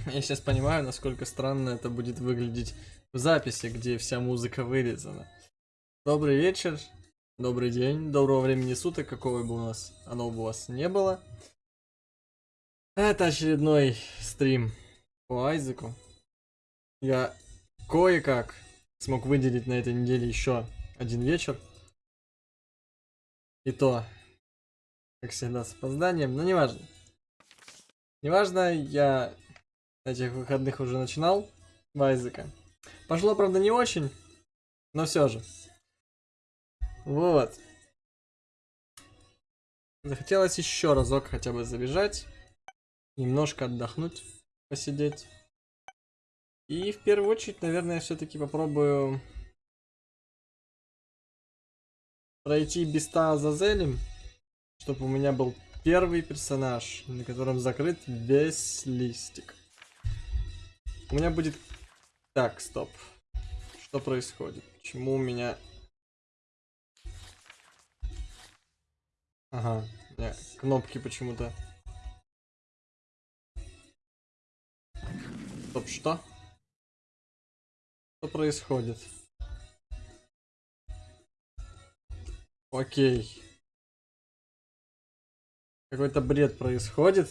Я сейчас понимаю, насколько странно это будет выглядеть в записи, где вся музыка вырезана. Добрый вечер, добрый день, доброго времени суток, какого бы у нас оно бы у вас не было. Это очередной стрим по Айзеку. Я кое-как смог выделить на этой неделе еще один вечер. И то, как всегда, с опозданием, но неважно. Неважно, я этих выходных уже начинал в Айзека. Пошло, правда, не очень, но все же. Вот. Захотелось еще разок хотя бы забежать, немножко отдохнуть, посидеть. И в первую очередь, наверное, все-таки попробую пройти Биста Азазелем, чтобы у меня был первый персонаж, на котором закрыт весь листик. У меня будет... Так, стоп. Что происходит? Почему у меня... Ага, не, кнопки почему-то... Стоп, что? Что происходит? Окей. Какой-то бред происходит.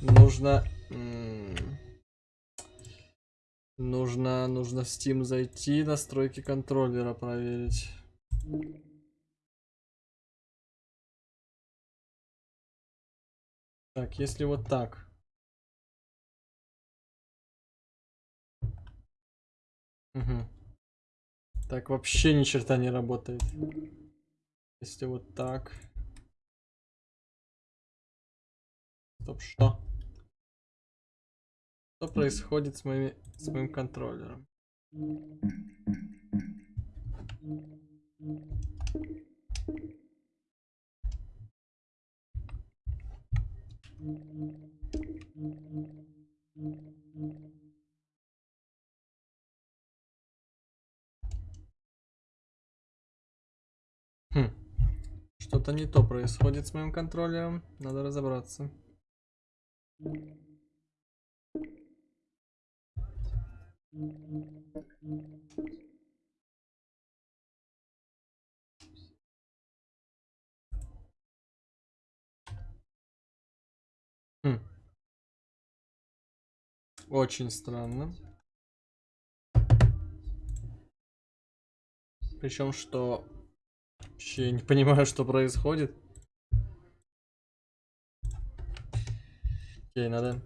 Нужно... Нужно, нужно в Steam зайти, настройки контроллера проверить. Так, если вот так. Угу. Так, вообще ни черта не работает. Если вот так. Стоп, что? Что происходит с, моими, с моим контроллером? Хм. Что-то не то происходит с моим контроллером. Надо разобраться. Хм. Очень странно. Причем, что вообще не понимаю, что происходит. Окей, надо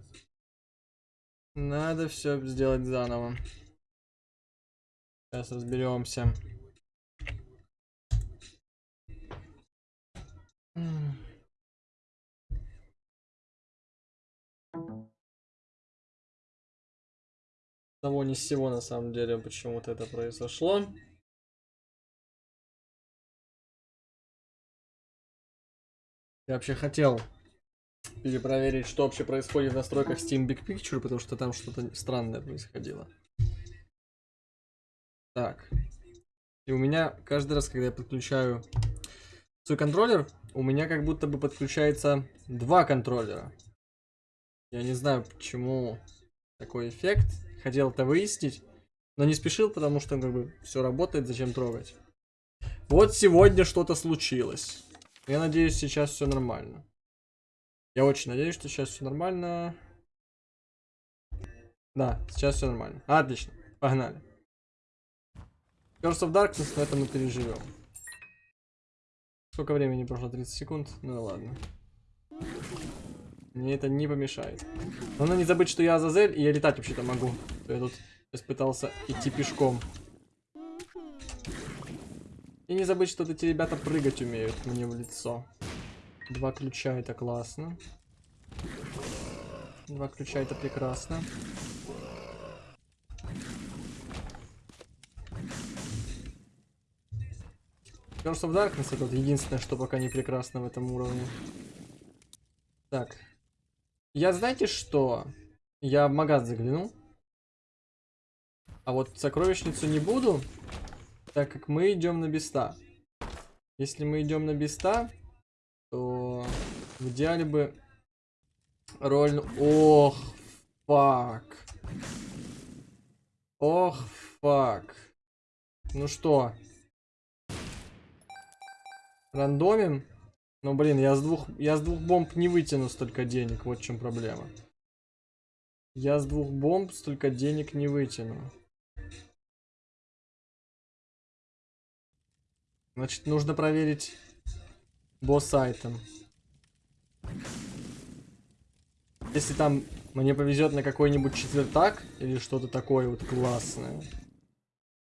надо все сделать заново. Сейчас разберемся. Того ни с на самом деле почему-то это произошло. Я вообще хотел перепроверить, что вообще происходит в настройках Steam Big Picture, потому что там что-то странное происходило. Так. И у меня каждый раз, когда я подключаю свой контроллер, у меня как будто бы подключается два контроллера. Я не знаю, почему такой эффект. Хотел это выяснить, но не спешил, потому что как бы все работает, зачем трогать. Вот сегодня что-то случилось. Я надеюсь, сейчас все нормально. Я очень надеюсь, что сейчас все нормально. Да, сейчас все нормально. Отлично, погнали. Curse of Darkness, но это мы переживем. Сколько времени прошло? 30 секунд? Ну ладно. Мне это не помешает. Но надо не забыть, что я Азазель, и я летать вообще-то могу. Я тут сейчас пытался идти пешком. И не забыть, что эти ребята прыгать умеют мне в лицо. Два ключа, это классно. Два ключа, это прекрасно. Curse of Darkness это вот единственное, что пока не прекрасно в этом уровне. Так. Я знаете что? Я в магаз заглянул. А вот сокровищницу не буду, так как мы идем на беста. Если мы идем на беста, то в идеале бы роль... Ох, фак. Ох, фак. Ну что? Рандомим? Ну блин, я с двух. Я с двух бомб не вытяну столько денег. Вот в чем проблема. Я с двух бомб столько денег не вытяну. Значит, нужно проверить босс айтем. Если там мне повезет на какой-нибудь четвертак или что-то такое вот классное,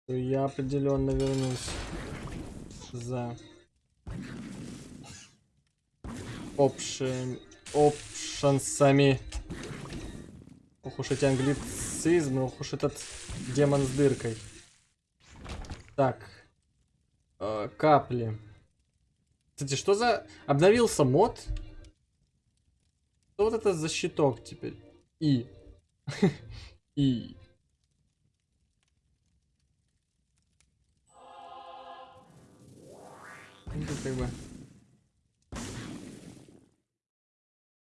то я определенно вернусь за опшен... опшансами. Ох уж эти англицизмы, ох уж этот демон с дыркой. Так. Э, капли. Кстати, что за... Обновился мод? Что вот это за щиток теперь? И. И.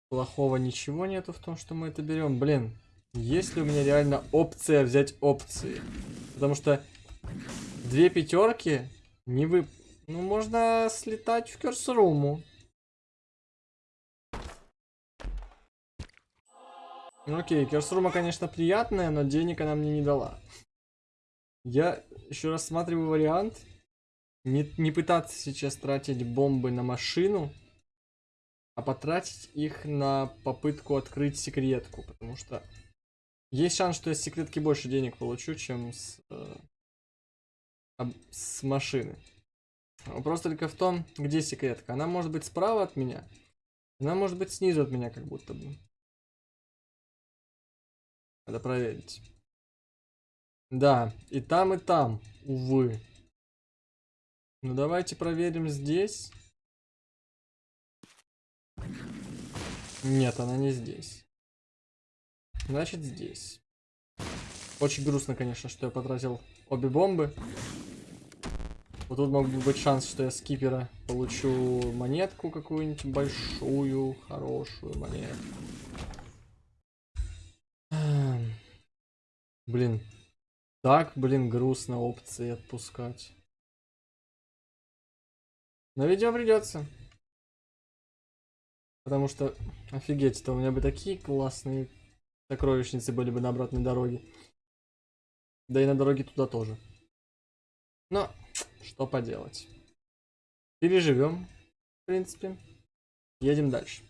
Плохого ничего нету в том, что мы это берем. Блин, есть ли у меня реально опция взять опции? Потому что две пятерки не вы... Ну, можно слетать в Керсруму. Ну окей, Керсрума, конечно, приятная, но денег она мне не дала. Я еще рассматриваю вариант не, не пытаться сейчас тратить бомбы на машину, а потратить их на попытку открыть секретку, потому что есть шанс, что я с секретки больше денег получу, чем с, э, с машины. Вопрос только в том, где секретка. Она может быть справа от меня, она может быть снизу от меня, как будто бы. Надо проверить. Да, и там, и там, увы. Ну давайте проверим здесь. Нет, она не здесь. Значит, здесь. Очень грустно, конечно, что я потратил обе бомбы. Вот тут мог бы быть шанс, что я с кипера получу монетку какую-нибудь большую, хорошую монетку. Блин. Так, блин, грустно опции отпускать. Но видео придется. Потому что, офигеть, то у меня бы такие классные сокровищницы были бы на обратной дороге. Да и на дороге туда тоже. Но, что поделать. Переживем, в принципе. Едем дальше.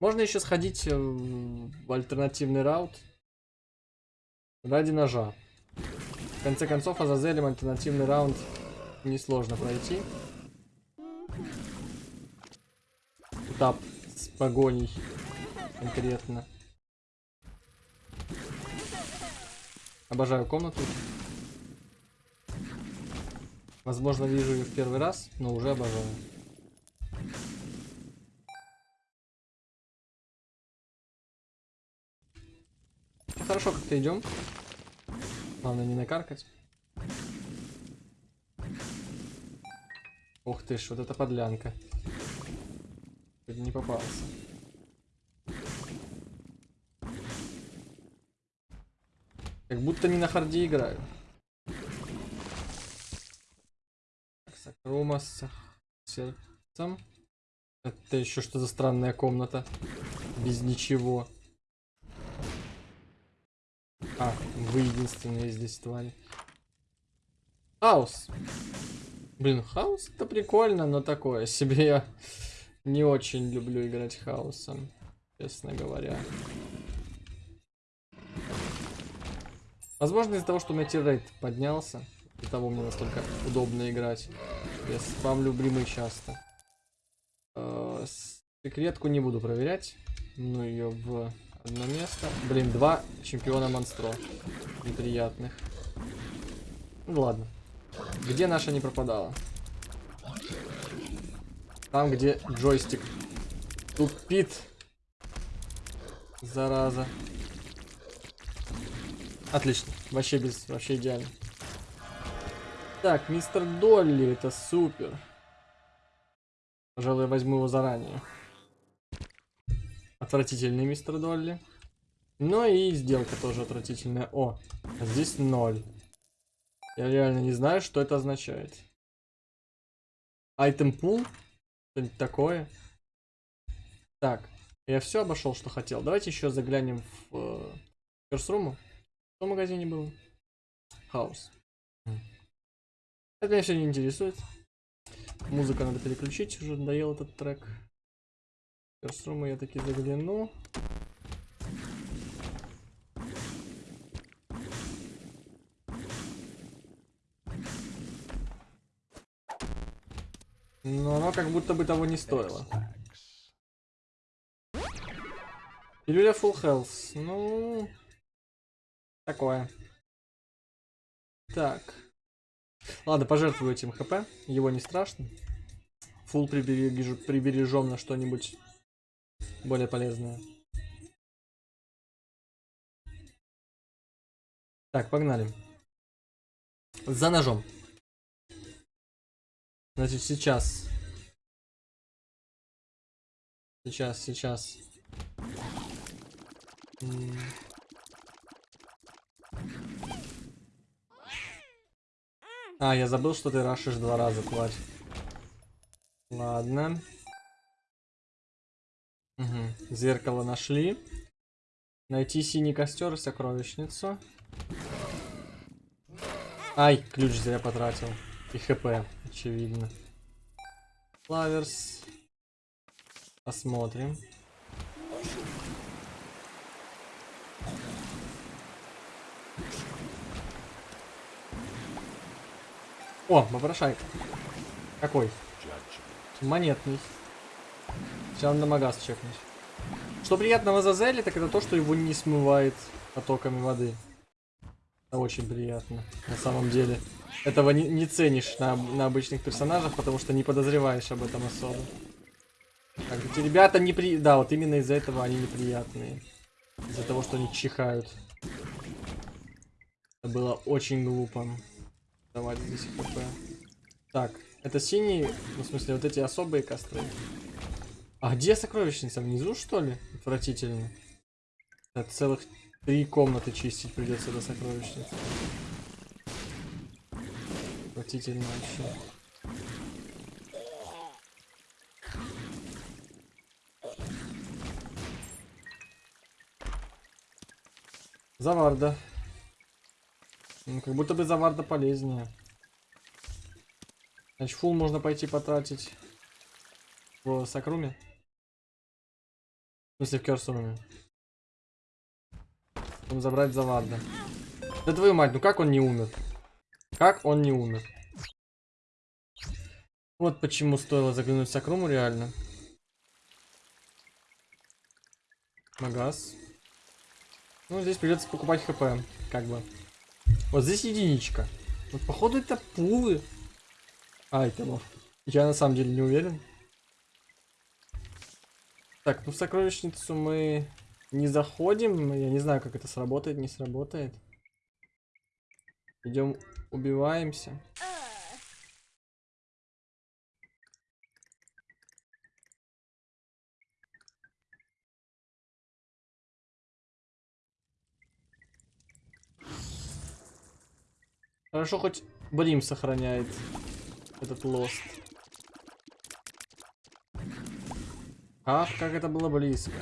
Можно еще сходить в альтернативный раут. Ради ножа. В конце концов, Азазелем альтернативный раунд несложно пройти. Этап с погоней конкретно. Обожаю комнату. Возможно, вижу ее в первый раз, но уже обожаю. Хорошо как-то идем. Главное не накаркать. Ух ты ж, вот это подлянка. Чуть не попался. Как будто не на харде играю. Сакрума с сердцем. Это еще что за странная комната? Без ничего. А, вы единственные здесь твари. Хаус. Блин, хаос это прикольно, но такое себе я не очень люблю играть хаосом, честно говоря. Возможно из-за того, что у меня тиррейт поднялся, и того мне настолько удобно играть. Я спамлю бримы часто. Э, секретку не буду проверять. Ну ее в одно место. Блин, два чемпиона монстро. Неприятных. Ну ладно. Где наша не пропадала? Там, где джойстик тупит. Зараза. Отлично. Вообще без... Вообще идеально. Так, мистер Долли, это супер. Пожалуй, я возьму его заранее. Отвратительный мистер Долли. Ну и сделка тоже отвратительная. О, здесь ноль. Я реально не знаю, что это означает. Айтем пул? Что-нибудь такое? Так, я все обошел, что хотел. Давайте еще заглянем в э, Curse Что в магазине было? Хаус. Это меня все не интересует. Музыка надо переключить, уже надоел этот трек. Curse я таки загляну. Но оно как будто бы того не стоило. Пилюля Full Health. Ну... Такое. Так. Ладно, пожертвую этим хп. Его не страшно. Фул прибережем, прибережем на что-нибудь более полезное. Так, погнали. За ножом. Значит, сейчас. Сейчас, сейчас. А, я забыл, что ты рашишь два раза, тварь. Ладно. Угу. Зеркало нашли. Найти синий костер и сокровищницу. Ай, ключ зря потратил. И хп, очевидно. Флаверс. Посмотрим. О, попрошайка. Какой? Монетный. Сейчас надо магаз чекнуть. Что приятного за Зелли, так это то, что его не смывает потоками воды. Это очень приятно, на самом деле. Этого не, не ценишь на, на обычных персонажах, потому что не подозреваешь об этом особо. Так, эти ребята непри... Да, вот именно из-за этого они неприятные. Из-за того, что они чихают. Это было очень глупо. Давать здесь хп. Так, это синие, ну, в смысле, вот эти особые костры. А где сокровищница? Внизу, что ли? Отвратительно. Это целых три комнаты чистить придется до сокровищницы. Отвратительно вообще. Заварда. Ну, как будто бы заварда полезнее. Значит, фул можно пойти потратить в сакруме. В смысле, в керсуруме. Потом забрать заварда. Да твою мать, ну как он не умер? Как он не умер? Вот почему стоило заглянуть в сакруму реально. Магаз. Ну, здесь придется покупать хп, как бы. Вот здесь единичка. Вот походу это пулы айтемов. Я на самом деле не уверен. Так, ну в сокровищницу мы не заходим. Я не знаю, как это сработает, не сработает. Идем, убиваемся. Хорошо, хоть Брим сохраняет этот Lost. Ах, как это было близко.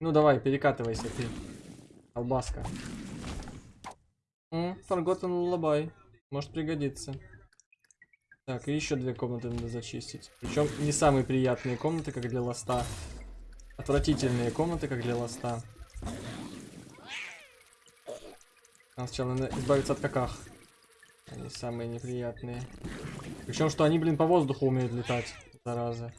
Ну давай, перекатывайся ты. Алабаска. М, Forgotten Lullaby. Может пригодиться. Так, и еще две комнаты надо зачистить. Причем не самые приятные комнаты, как для Lost а. Отвратительные комнаты, как для Lost а. Нам сначала надо избавиться от каках. Они самые неприятные. Причем, что они, блин, по воздуху умеют летать. Зараза.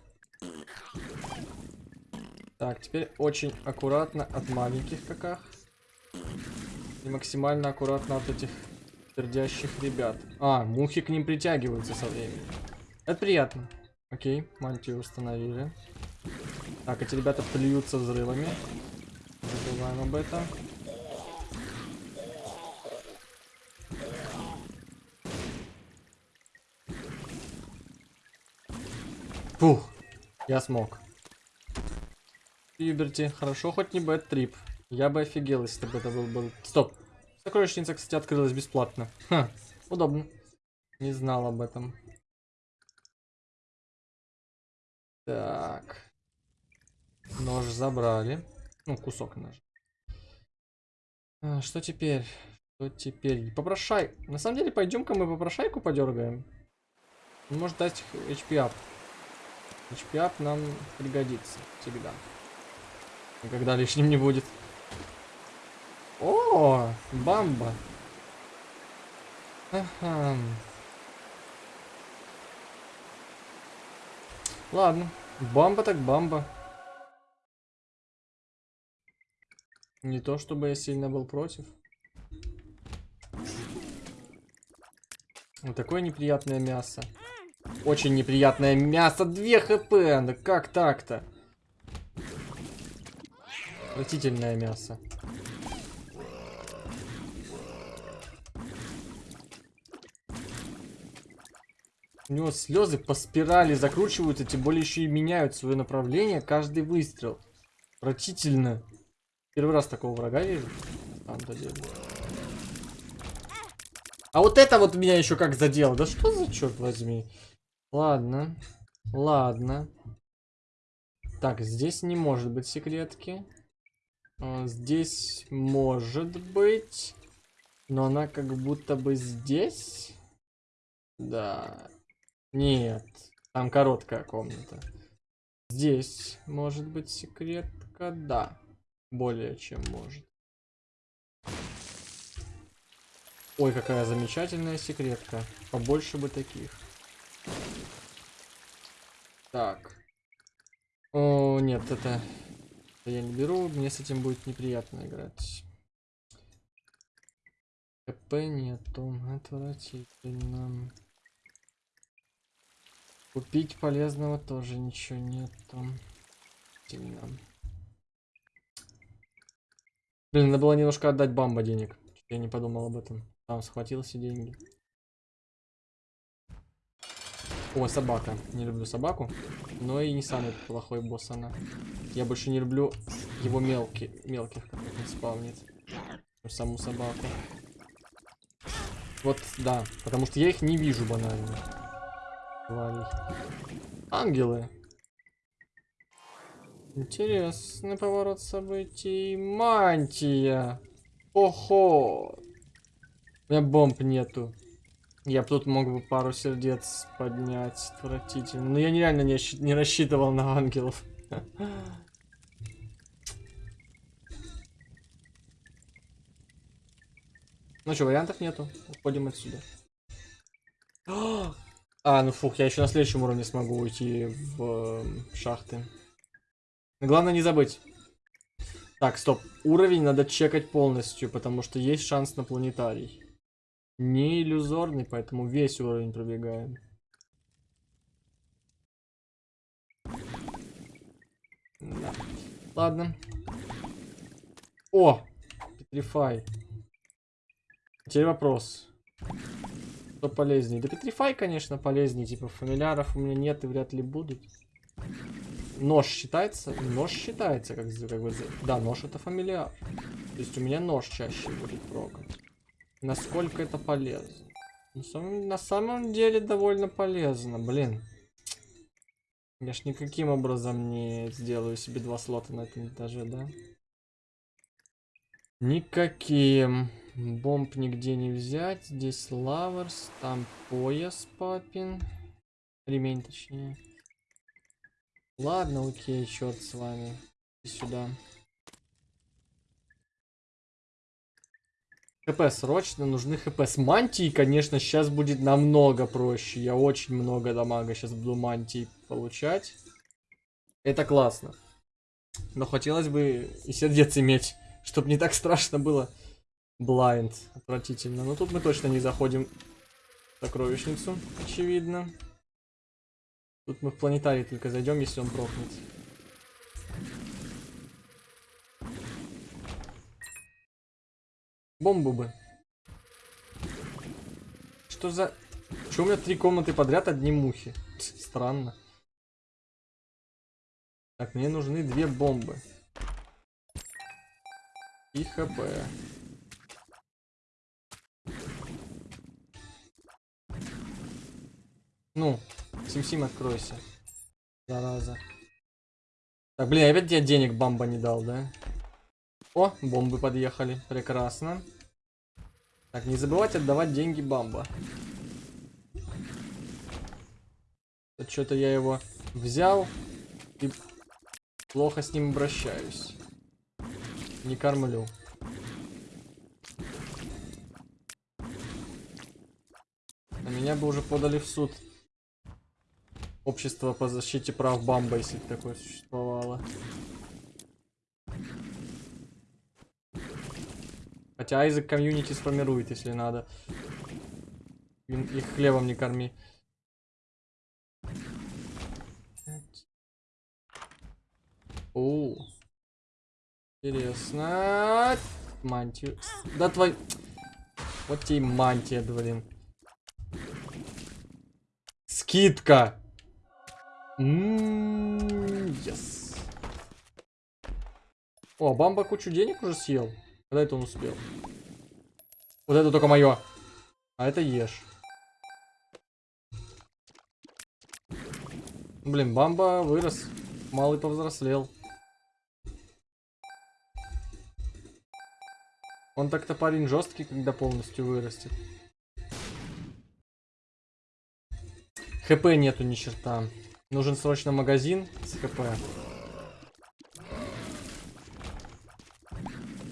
Так, теперь очень аккуратно от маленьких каках. И максимально аккуратно от этих пердящих ребят. А, мухи к ним притягиваются со временем. Это приятно. Окей, мантию установили. Так, эти ребята плюются взрывами. Забываем об этом. Фух, я смог. Юберти, хорошо, хоть не бэт трип. Я бы офигел, если бы это был бы... Стоп. Сокровищница, кстати, открылась бесплатно. Ха, удобно. Не знал об этом. Так. Нож забрали. Ну, кусок ножа. А, что теперь? Что теперь? Попрошай. На самом деле, пойдем-ка мы попрошайку подергаем. Может дать HP up. HP up нам пригодится всегда. Никогда лишним не будет. О, бамба. Ага. Ладно, бамба так бамба. Не то чтобы я сильно был против. Вот такое неприятное мясо. Очень неприятное мясо. 2 хп. Да как так-то? Отвратительное мясо. У него слезы по спирали закручиваются, тем более еще и меняют свое направление каждый выстрел. Отвратительно. Первый раз такого врага вижу. А вот это вот меня еще как задело. Да что за черт возьми. Ладно. Ладно. Так, здесь не может быть секретки. А, здесь может быть. Но она как будто бы здесь. Да. Нет. Там короткая комната. Здесь может быть секретка. Да. Более чем может. Ой, какая замечательная секретка. Побольше бы таких. Так. О, нет, это я не беру, мне с этим будет неприятно играть. КП нету, отвратительно. Купить полезного тоже ничего нету. Сильно. Блин, надо было немножко отдать бамба денег. Я не подумал об этом. Там схватил все деньги. О, собака. Не люблю собаку. Но и не самый плохой босс она. Я больше не люблю его мелкий, мелких, как он спавнит. Саму собаку. Вот, да. Потому что я их не вижу банально. Тварей. Ангелы. Интересный поворот событий. Мантия. Охо. У меня бомб нету. Я бы тут мог бы пару сердец поднять. Отвратительно. Но я нереально не, не рассчитывал на ангелов. Ну что, вариантов нету. Уходим отсюда. А, ну фух, я еще на следующем уровне смогу уйти в э, шахты. Но главное не забыть. Так, стоп. Уровень надо чекать полностью, потому что есть шанс на планетарий. Не иллюзорный, поэтому весь уровень пробегаем. Да. Ладно. О! Петрифай. Теперь вопрос. Что полезнее? Да Петрифай, конечно, полезнее. Типа фамильяров у меня нет и вряд ли будут. Нож считается? Нож считается, как, как бы... Да, нож это фамильяр. То есть у меня нож чаще будет прокать. Насколько это полезно? На самом, на самом деле довольно полезно, блин. Я ж никаким образом не сделаю себе два слота на этом этаже, да? Никаким. Бомб нигде не взять. Здесь лаверс, там пояс папин. Ремень точнее. Ладно, окей, черт с вами. И сюда. ХП срочно, нужны ХП. С мантией, конечно, сейчас будет намного проще. Я очень много дамага сейчас буду мантии получать. Это классно. Но хотелось бы и сердец иметь, чтобы не так страшно было. Блайнд. Отвратительно. Но тут мы точно не заходим в сокровищницу, очевидно. Тут мы в планетарий только зайдем, если он прокнет. Бомбу бы. Что за... Что у меня три комнаты подряд одни мухи? Странно. Так, мне нужны две бомбы. И хп. Ну, Сим-Сим, откройся. Зараза. Так, блин, опять тебе денег бомба не дал, да? О, бомбы подъехали. Прекрасно. Так, не забывать отдавать деньги бамба. Что-то я его взял и плохо с ним обращаюсь. Не кормлю. На меня бы уже подали в суд. Общество по защите прав Бамба, если такое существовало. Хотя Айзек комьюнити сформирует, если надо. Их хлебом не корми. О, интересно. Мантию. Да твой... Вот тебе мантия, блин. Скидка. Ммм, yes. О, Бамба кучу денег уже съел. Когда это он успел? Вот это только мое. А это ешь. Блин, Бамба вырос. Малый повзрослел. Он так-то парень жесткий, когда полностью вырастет. ХП нету ни черта. Нужен срочно магазин с ХП.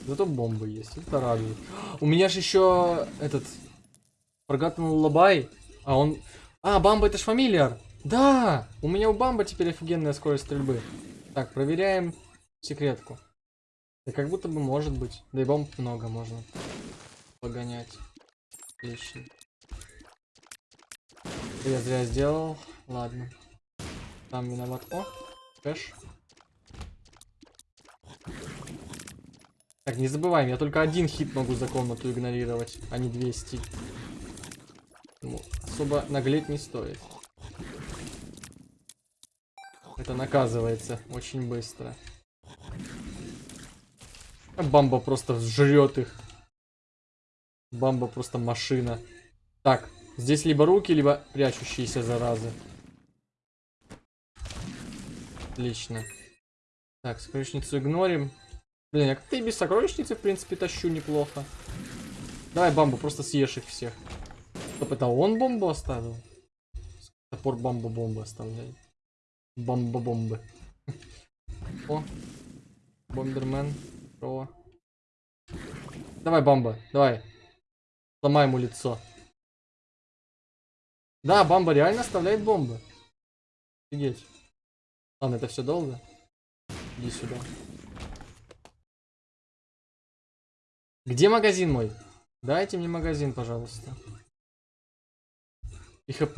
Зато бомбы есть, это радует. У меня же еще этот Forgotten Lullaby, а он... А, Бамба это ж фамилиар. Да, у меня у Бамба теперь офигенная скорость стрельбы. Так, проверяем секретку. Да как будто бы может быть. Да и бомб много можно погонять. Отлично. Я зря сделал. Ладно. Там виноват. О, кэш. Так, не забываем, я только один хит могу за комнату игнорировать, а не 200. Ну, особо наглеть не стоит. Это наказывается очень быстро. Бамба просто жрет их. Бамба просто машина. Так, здесь либо руки, либо прячущиеся заразы. Отлично. Так, сокровищницу игнорим. Блин, я как-то и без сокровищницы, в принципе, тащу неплохо. Давай бамбу, просто съешь их всех. Стоп, это он бомбу оставил? Топор бамбу бомбы оставляет. Бомба-бомбы. О, бомбермен. О. Давай, бамба, давай. Сломай ему лицо. Да, бамба реально оставляет бомбы. Офигеть. Ладно, это все долго. Иди сюда. Где магазин мой? Дайте мне магазин, пожалуйста. И хп.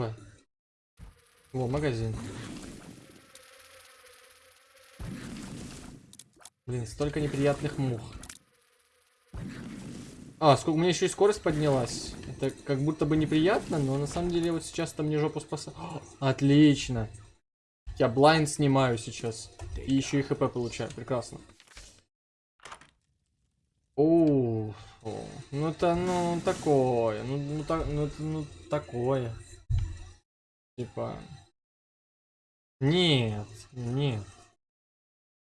Во, магазин. Блин, столько неприятных мух. А, сколько у меня еще и скорость поднялась. Это как будто бы неприятно, но на самом деле вот сейчас там мне жопу спаса. Отлично. Я блайнд снимаю сейчас. И еще и хп получаю. Прекрасно. О, ну это, ну, такое. Ну, ну, так, ну, ну, такое. Типа. Нет, нет.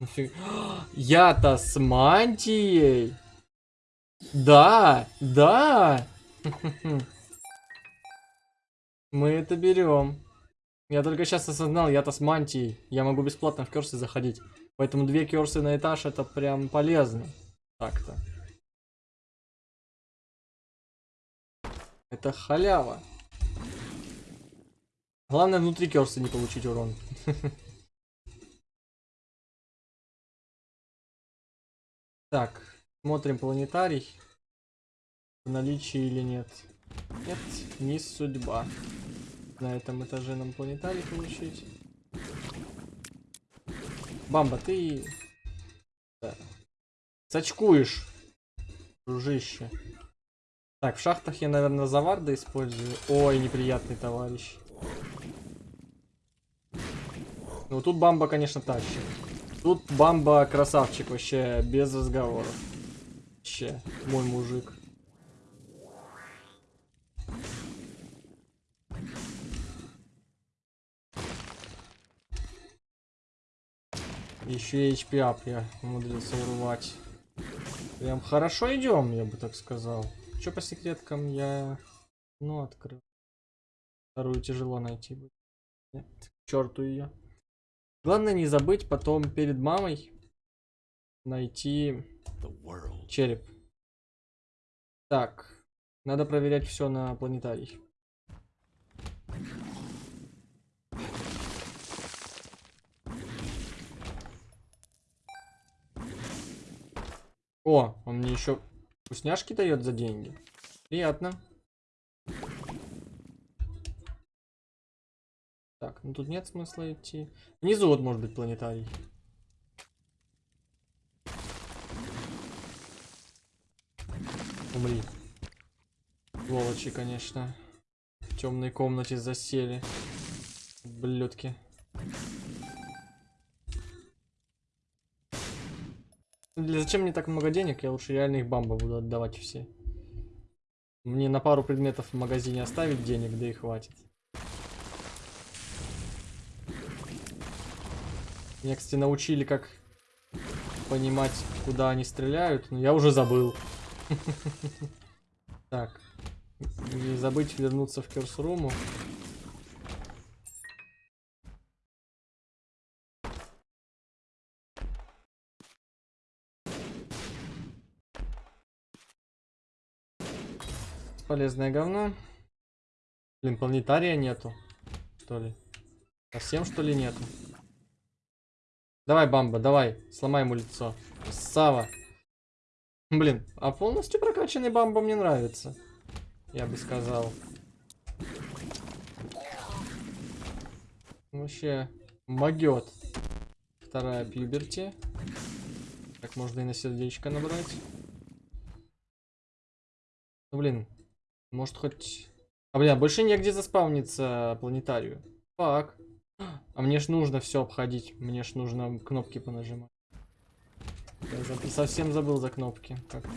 Я-то с мантией. Да, да. Мы это берем. Я только сейчас осознал, я-то с мантией. Я могу бесплатно в керсы заходить. Поэтому две керсы на этаж это прям полезно. Так-то. Это халява. Главное внутри керса не получить урон. Так, смотрим планетарий. В наличии или нет. Нет, не судьба. На этом этаже нам планетарий получить. Бамба, ты... Да. Сачкуешь, дружище. Так, в шахтах я, наверное, заварда использую. Ой, неприятный товарищ. Ну, тут бамба, конечно, тащит. Тут Бамба красавчик вообще, без разговоров. Вообще, мой мужик. Еще и HP я умудрился урвать. Прям хорошо идем, я бы так сказал. Что по секреткам я... Ну, открыл. Вторую тяжело найти будет. Нет, к черту ее. Главное не забыть потом перед мамой найти череп. Так, надо проверять все на планетарий. О, он мне еще вкусняшки дает за деньги. Приятно. Так, ну тут нет смысла идти. Внизу вот может быть планетарий. Умри. Сволочи, конечно. В темной комнате засели. Блюдки. Для зачем мне так много денег? Я лучше реально их бамба буду отдавать все. Мне на пару предметов в магазине оставить денег, да и хватит. Меня, кстати, научили, как понимать, куда они стреляют, но я уже забыл. Так. Не забыть вернуться в Керсруму. Полезное говно. Блин, планетария нету. Что ли? Совсем что ли нету? Давай, Бамба, давай. Сломай ему лицо. Сава. Блин, а полностью прокачанный Бамба мне нравится. Я бы сказал. Вообще, могет. Вторая пьюберти. Так можно и на сердечко набрать. Ну, блин, может хоть... А, бля, больше негде заспавниться планетарию. Так. А мне ж нужно все обходить. Мне ж нужно кнопки понажимать. Я совсем забыл за кнопки. Как-то.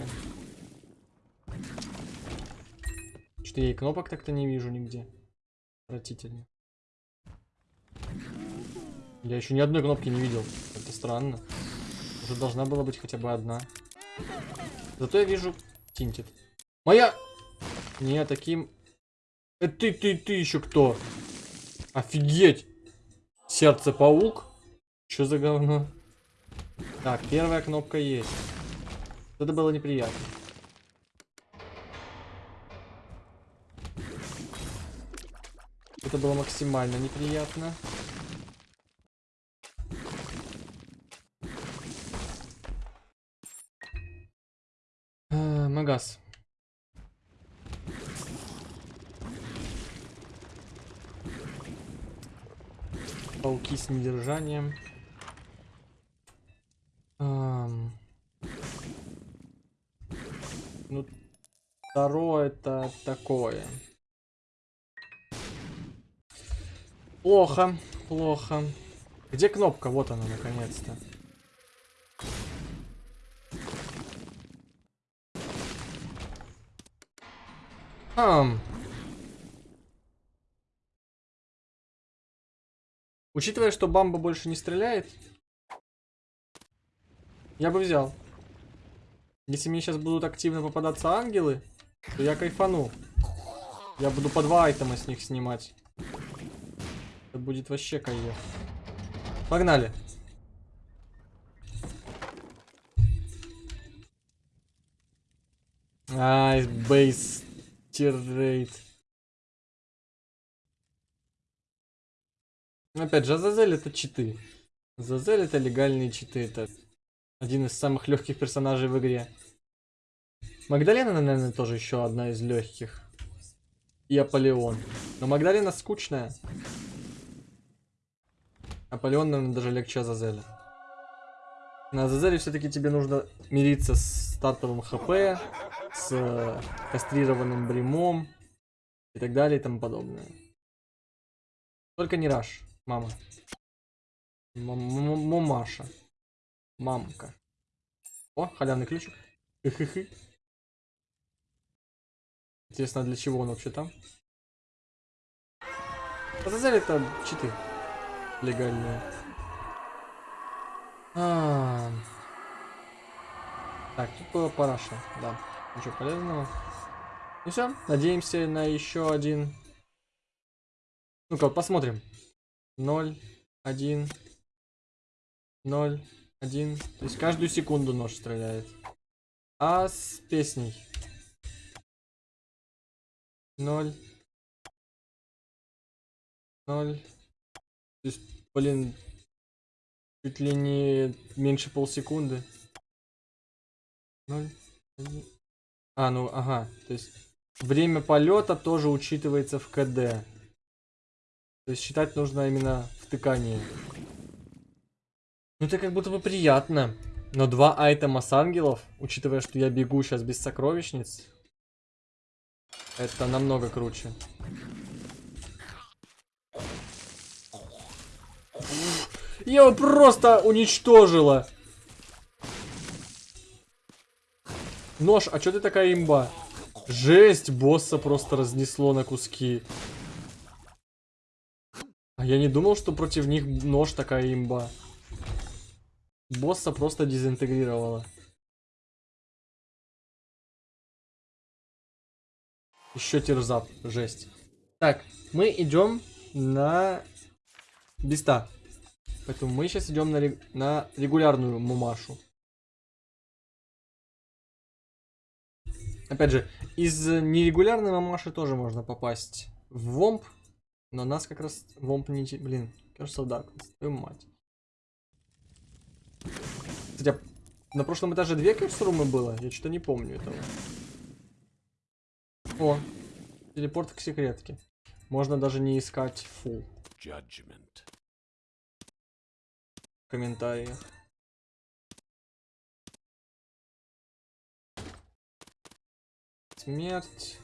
Что я и кнопок так-то не вижу нигде. Отвратительно. Я еще ни одной кнопки не видел. Это странно. Уже должна была быть хотя бы одна. Зато я вижу тинтит. Моя не, таким... Это ты, ты, ты еще кто? Офигеть! Сердце-паук? Что за говно? Так, первая кнопка есть. Это было неприятно. Это было максимально неприятно. А, Магаз. Пауки с недержанием. Ам... Ну, второе это такое. Плохо, плохо. Где кнопка? Вот она, наконец-то. Ам, Учитывая, что Бамба больше не стреляет, я бы взял. Если мне сейчас будут активно попадаться ангелы, то я кайфану. Я буду по два айтема с них снимать. Это будет вообще кайф. Погнали. Ай, бейс тиррейт. Опять же, Азазель это читы. Азазель это легальные читы. Это один из самых легких персонажей в игре. Магдалена, наверное, тоже еще одна из легких. И Аполеон. Но Магдалена скучная. Аполеон, наверное, даже легче Азазеля. На Азазеле все-таки тебе нужно мириться с стартовым ХП, с кастрированным бремом и так далее и тому подобное. Только не раш. Мама. Мамаша. Мамка. О, халявный ключик. Хы-хы-хы. Интересно, а для чего он вообще там? Показали это читы легальные. А. Так, тут было параша, да. Ничего полезного. Ну все, надеемся на еще один. Ну-ка, посмотрим. 0, 1, 0, 1. То есть каждую секунду нож стреляет. А с песней. 0. 0. То есть, блин, чуть ли не меньше полсекунды. 0. 1. А, ну, ага. То есть, время полета тоже учитывается в КД. То есть, считать нужно именно втыкание. Ну, это как будто бы приятно. Но два айтема с ангелов, учитывая, что я бегу сейчас без сокровищниц, это намного круче. Я его просто уничтожила. Нож, а что ты такая имба? Жесть, босса просто разнесло на куски. А я не думал, что против них нож такая имба. Босса просто дезинтегрировала. Еще терзап, жесть. Так, мы идем на Биста. Поэтому мы сейчас идем на, рег... на регулярную мумашу. Опять же, из нерегулярной мамаши тоже можно попасть в вомп. Но нас как раз вомп не... Блин, кажется, да, твою мать. Кстати, а на прошлом этаже две кэпсурумы было? Я что-то не помню этого. О, телепорт к секретке. Можно даже не искать фул. В комментариях. Смерть.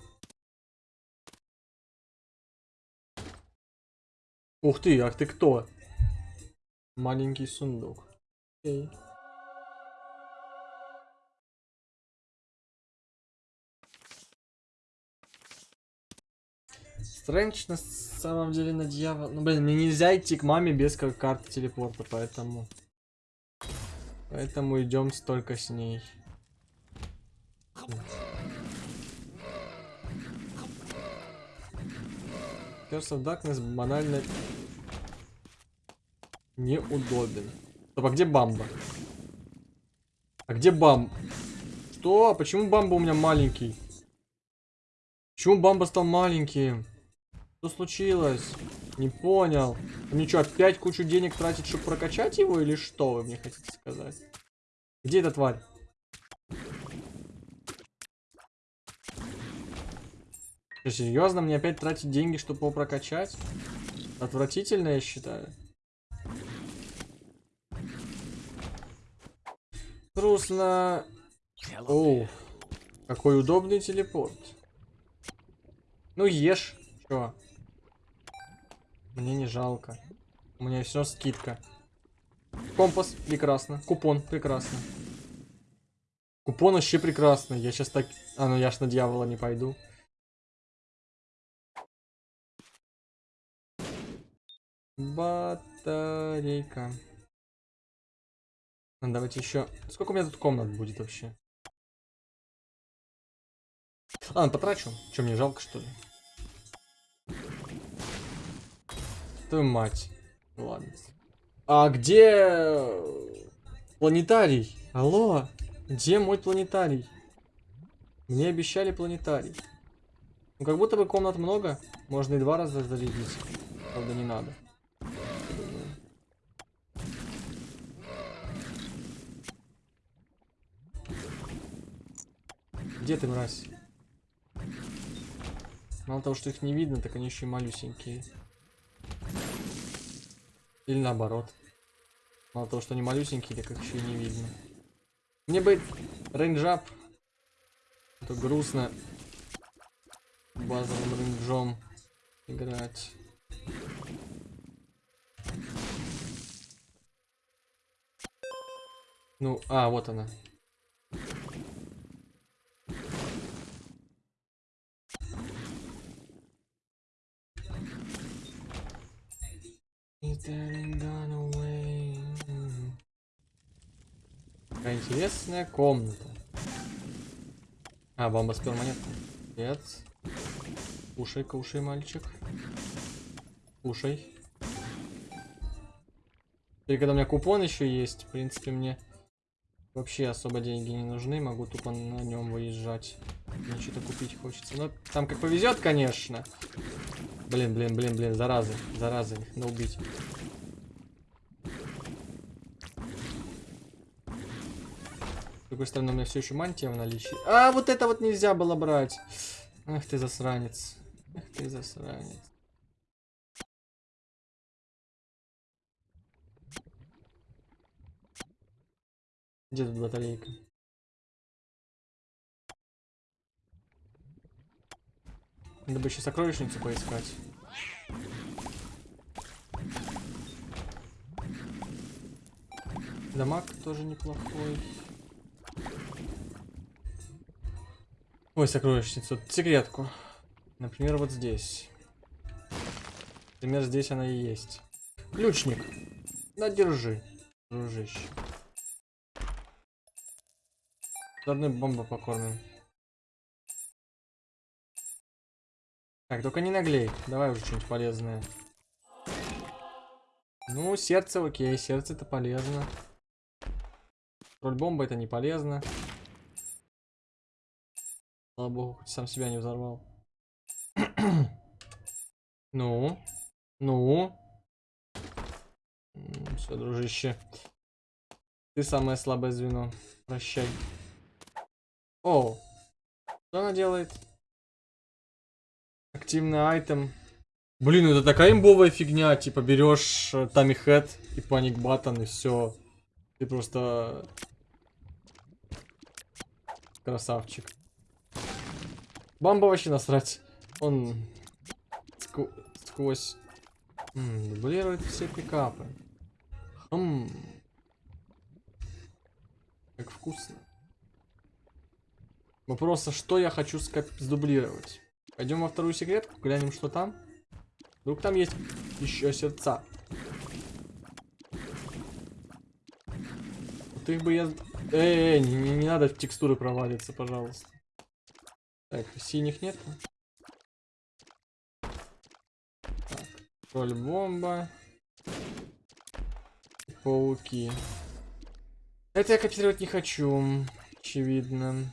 Ух ты, а ты кто? Маленький сундук. Окей. Стрэндж на самом деле на дьявол... Ну, блин, мне нельзя идти к маме без карты телепорта, поэтому... Поэтому идем столько с ней. Curse of Darkness банально неудобен. Стоп, а где Бамба? А где Бам? Что? Почему Бамба у меня маленький? Почему Бамба стал маленьким? Что случилось? Не понял. Мне что, опять кучу денег тратить, чтобы прокачать его, или что вы мне хотите сказать? Где эта тварь? Серьезно? Мне опять тратить деньги, чтобы его прокачать? Отвратительно, я считаю. Грустно. О, какой удобный телепорт. Ну, ешь. Чё? Мне не жалко. У меня все скидка. Компас, прекрасно. Купон, прекрасно. Купон вообще прекрасно. Я сейчас так... А, ну я ж на дьявола не пойду. Батарейка. Ну, давайте еще... Сколько у меня тут комнат будет вообще? Ладно, потрачу. Че, мне жалко, что ли? Твою мать. Ладно. А где планетарий? Алло? Где мой планетарий? Мне обещали планетарий. Ну, как будто бы комнат много. Можно и два раза зарядить. Правда, не надо. Где ты, мразь? Мало того, что их не видно, так они еще и малюсенькие. Или наоборот. Мало того, что они малюсенькие, так их еще и не видно. Мне бы range up. Это грустно. Базовым range ом играть. Ну, а, вот она. Какая интересная комната. А, бомба с перманентом. Нет. Кушай, кушай, мальчик. Кушай. И когда у меня купон еще есть, в принципе, мне вообще особо деньги не нужны. Могу тупо на нем выезжать. Мне что-то купить хочется. Но там как повезет, конечно. Блин, блин, блин, блин, заразы, заразы, их надо убить. С другой стороны, у меня все еще мантия в наличии. А, вот это вот нельзя было брать. Ах ты засранец. Ах ты засранец. Где тут батарейка? Надо бы еще сокровищницу поискать. Дамаг тоже неплохой. Ой, сокровищницу. Секретку. Например, вот здесь. Например, здесь она и есть. Ключник. Да, держи, дружище. Заодно бомбу покормим. Так, только не наглей. Давай уже что-нибудь полезное. Ну, сердце окей, сердце это полезно. Роль бомба это не полезно. Слава богу, хоть сам себя не взорвал. ну, ну. Все, дружище. Ты самое слабое звено. Прощай. О, что она делает? Активный айтем. Блин, это такая имбовая фигня. Типа берешь Тами Хэт и Паник Баттон и все. Ты просто красавчик. Бамба вообще насрать. Он ск сквозь М дублирует все пикапы. Хм. Как вкусно. А что я хочу сдублировать? Пойдем во вторую секретку, глянем, что там. Вдруг там есть еще сердца. Вот их бы я... Эй, не, не, не надо в текстуры провалиться, пожалуйста. Так, синих нет. Так, роль бомба. Пауки. Это я копировать не хочу. Очевидно.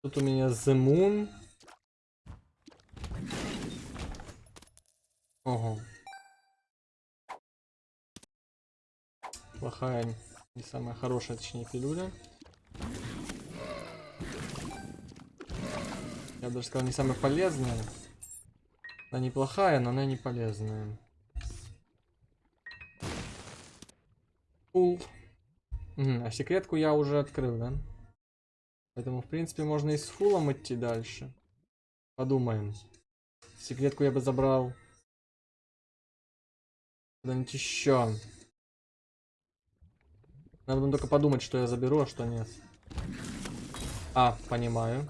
Тут у меня The Moon. Ого. Плохая, не самая хорошая, точнее, пилюля. Я даже сказал, не самая полезная. Она неплохая, но она не полезная. Пул. А секретку я уже открыл, да? Поэтому, в принципе, можно и с фулом идти дальше. Подумаем. Секретку я бы забрал Куда-нибудь еще. Надо только подумать, что я заберу, а что нет. А, понимаю.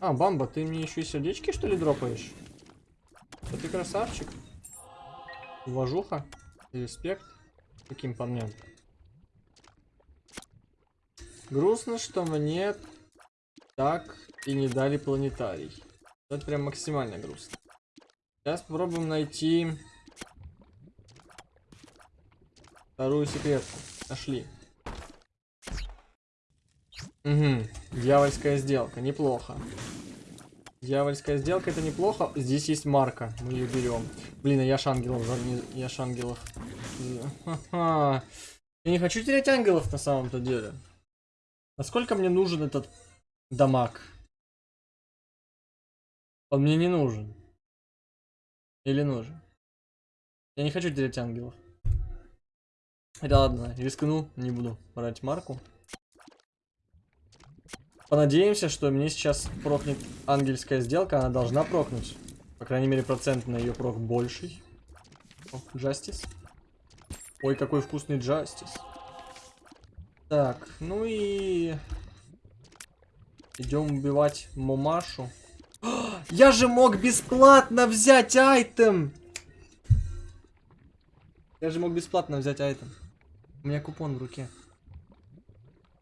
А, Бамба, ты мне еще и сердечки, что ли, дропаешь? Да ты красавчик. Уважуха и респект. Каким парням. Грустно, что мне так и не дали планетарий. Это прям максимально грустно. Сейчас попробуем найти вторую секретку. Нашли. Угу. Дьявольская сделка. Неплохо. Дьявольская сделка это неплохо. Здесь есть марка. Мы ее берем. Блин, а я ж ангелов. Я ж ангелов. Я не хочу терять ангелов на самом-то деле. Насколько мне нужен этот дамаг? Он мне не нужен. Или нужен? Я не хочу терять ангелов. Хотя ладно, рискну, не буду брать марку. Понадеемся, что мне сейчас прокнет ангельская сделка, она должна прокнуть. По крайней мере, процент на ее прок больший. О, Justice. Ой, какой вкусный джастис. Так, ну и... Идем убивать Момашу. Я же мог бесплатно взять айтем! Я же мог бесплатно взять айтем. У меня купон в руке.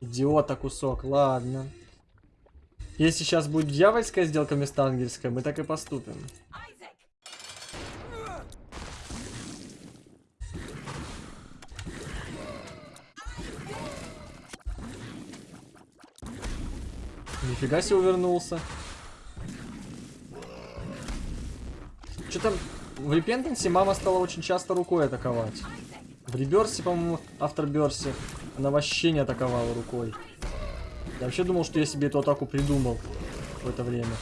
Идиота кусок, ладно. Если сейчас будет дьявольская сделка вместо ангельской, мы так и поступим. Нифига себе увернулся. Что там? В Репентансе мама стала очень часто рукой атаковать. В Реберсе, по-моему, авторберсе, она вообще не атаковала рукой. Я вообще думал, что я себе эту атаку придумал в это время.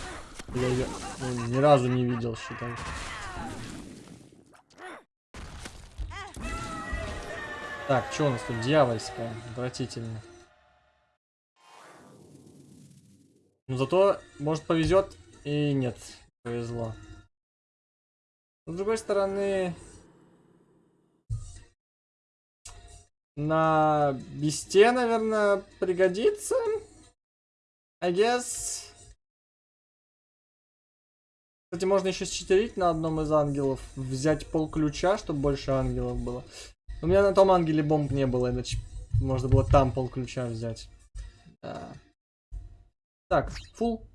Я ее ну, ни разу не видел, считай. Так, что у нас тут? Дьявольская. Отвратительно. Но зато, может, повезет и нет. Повезло. С другой стороны, на бесте, наверное, пригодится. I guess. Кстати, можно еще считерить на одном из ангелов. Взять пол ключа, чтобы больше ангелов было. У меня на том ангеле бомб не было, иначе можно было там пол ключа взять. Да. Так, фул.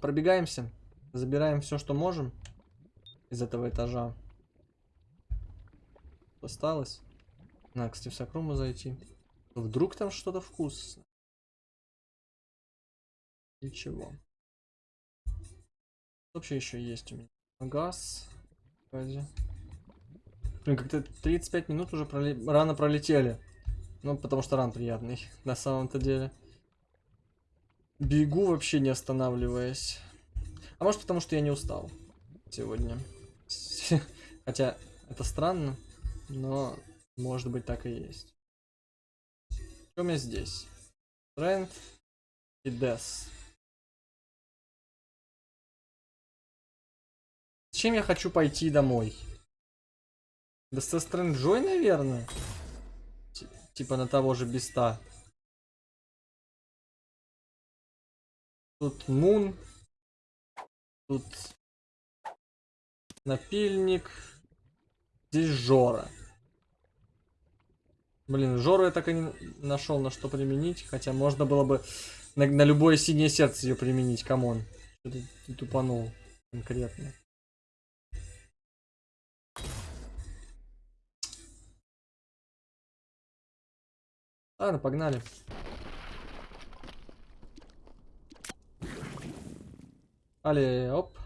Пробегаемся. Забираем все, что можем из этого этажа. Осталось. Надо, кстати, в Сакруму зайти. Вдруг там что-то вкусное. Ничего. Вообще еще есть у меня. Газ. Блин, как-то 35 минут уже проле... рано пролетели. Ну, потому что ран приятный, на самом-то деле. Бегу вообще не останавливаясь. А может потому, что я не устал сегодня. Хотя это странно, но может быть так и есть. Что у меня здесь? Strength и Death. Зачем я хочу пойти домой? Да со Стрэнджой, наверное? Т типа на того же Беста. Тут Мун. Тут напильник. Здесь Жора. Блин, Жору я так и не нашел на что применить. Хотя можно было бы на, на любое синее сердце ее применить. Камон. Что ты тупанул конкретно. Ладно, погнали. Але, оп.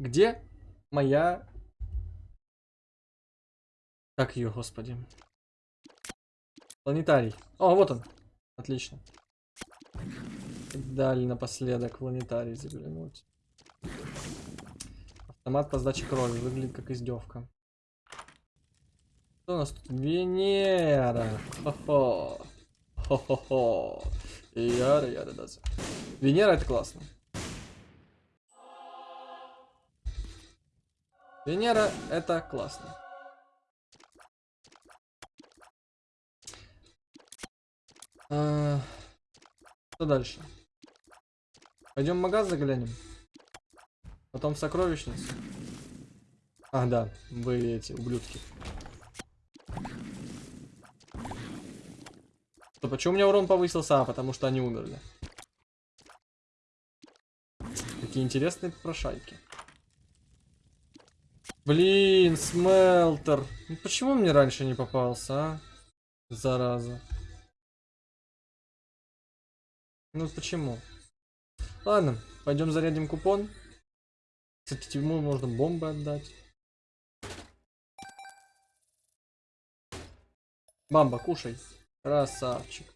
Где моя... Как ее, господи? Планетарий. О, вот он. Отлично. Дали напоследок планетарий заглянуть. Автомат по сдаче крови. Выглядит как издевка. Что у нас тут? Венера. Хо-хо. Хо-хо-хо. Яра, яра, да. Венера это классно. Венера это классно. А, что дальше? Пойдем в магаз заглянем. Потом в сокровищницу. А, да, вы эти ублюдки. То почему у меня урон повысился? А, потому что они умерли. Какие интересные попрошайки. Блин, смелтер. Ну, почему мне раньше не попался, а? Зараза. Ну почему? Ладно, пойдем зарядим купон. Кстати, ему можно бомбы отдать. Бамба, кушай. Красавчик.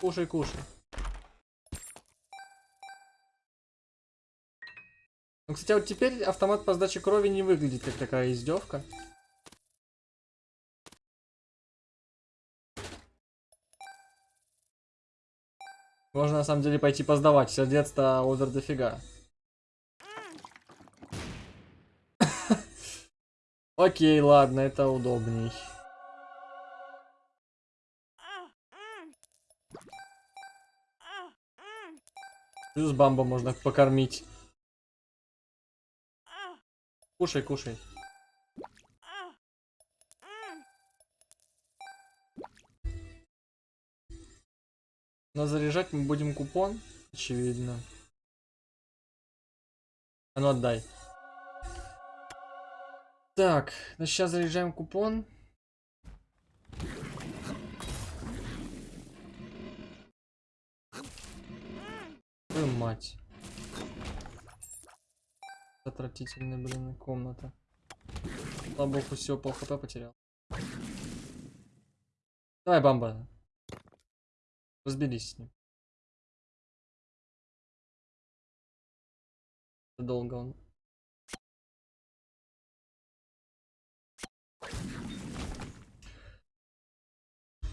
Кушай, кушай. Ну, кстати, а вот теперь автомат по сдаче крови не выглядит как такая издевка. Можно на самом деле пойти поздавать, сердец-то а одер дофига. Окей, ладно, это удобней. Плюс бамба можно покормить. Кушай, кушай. Но заряжать мы будем купон, очевидно. А ну отдай. Так, значит, сейчас заряжаем купон. Твою мать. Отвратительная, блин, комната. Слава богу, все, пол хп потерял. Давай, бамба. Разберись с ним. Долго он.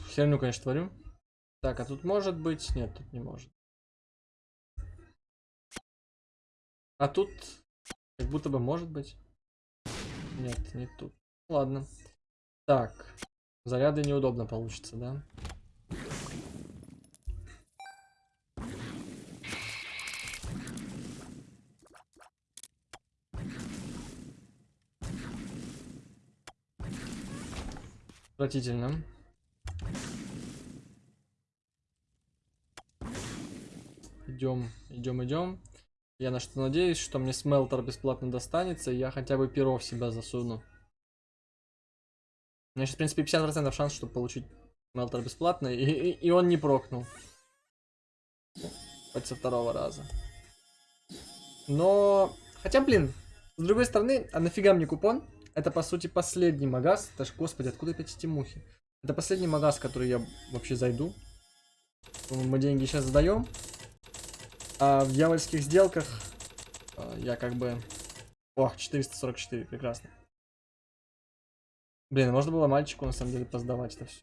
Херню, конечно, творю. Так, а тут может быть? Нет, тут не может. А тут как будто бы может быть. Нет, не тут. Ладно. Так. Заряды неудобно получится, да? Отвратительно. Идем, идем, идем. Я на что надеюсь, что мне смелтер бесплатно достанется, и я хотя бы перо в себя засуну. У меня сейчас, в принципе, 50% шанс, чтобы получить смелтер бесплатно, и, и, и он не прокнул. Хоть со второго раза. Но... Хотя, блин, с другой стороны, а нафига мне купон? Это, по сути, последний магаз. Это ж, господи, откуда опять эти мухи? Это последний магаз, который я вообще зайду. Мы деньги сейчас сдаем. А в дьявольских сделках а, я как бы... Ох, 444, прекрасно. Блин, можно было мальчику на самом деле поздавать это все.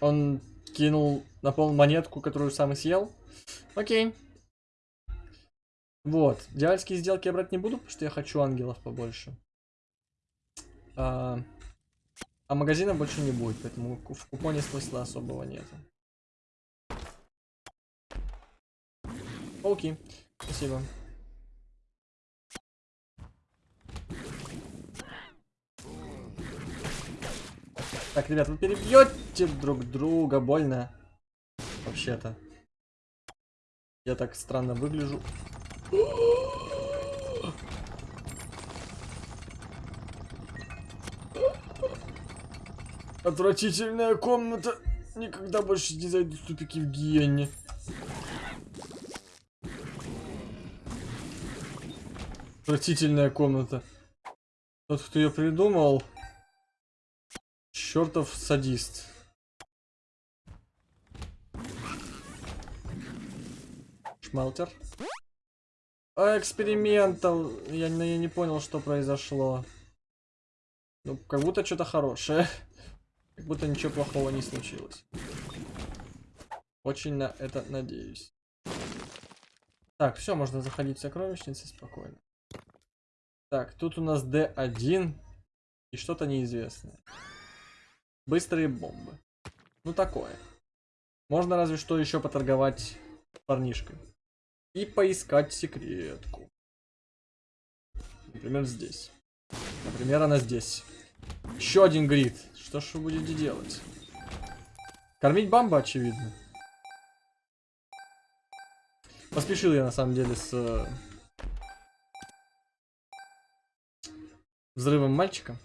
Он кинул на пол монетку, которую сам и съел. Окей. Вот. Дьявольские сделки я брать не буду, потому что я хочу ангелов побольше. А, а магазина больше не будет, поэтому в купоне смысла особого нет. Окей. Спасибо. Так, ребят, вы перебьете друг друга, больно. Вообще-то. Я так странно выгляжу. Отвратительная комната. Никогда больше не зайду в тупики в гиене. Отвратительная комната. Тот, кто ее придумал, Чертов садист. Шмелтер. А, экспериментал. Я, я не понял, что произошло. Ну, как будто что-то хорошее. Как будто ничего плохого не случилось. Очень на это надеюсь. Так, все, можно заходить в сокровищницы спокойно. Так, тут у нас D1 и что-то неизвестное. Быстрые бомбы. Ну такое. Можно разве что еще поторговать парнишкой. И поискать секретку. Например, здесь. Например, она здесь. Еще один грид. Что ж вы будете делать? Кормить бамба, очевидно. Поспешил я на самом деле с э, взрывом мальчика.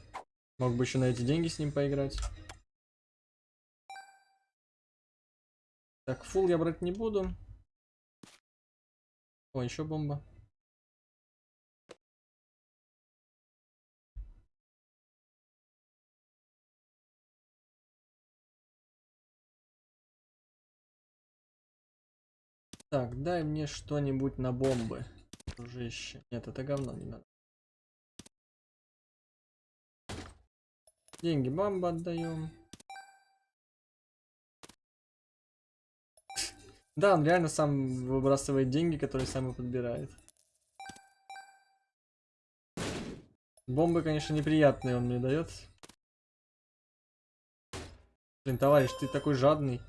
Мог бы еще на эти деньги с ним поиграть. Так, фул я брать не буду. О, еще бомба. Так, дай мне что-нибудь на бомбы, дружище. Нет, это говно не надо. Деньги бомба отдаем. Да, он реально сам выбрасывает деньги, которые сам и подбирает. Бомбы, конечно, неприятные он мне дает. Блин, товарищ, ты такой жадный.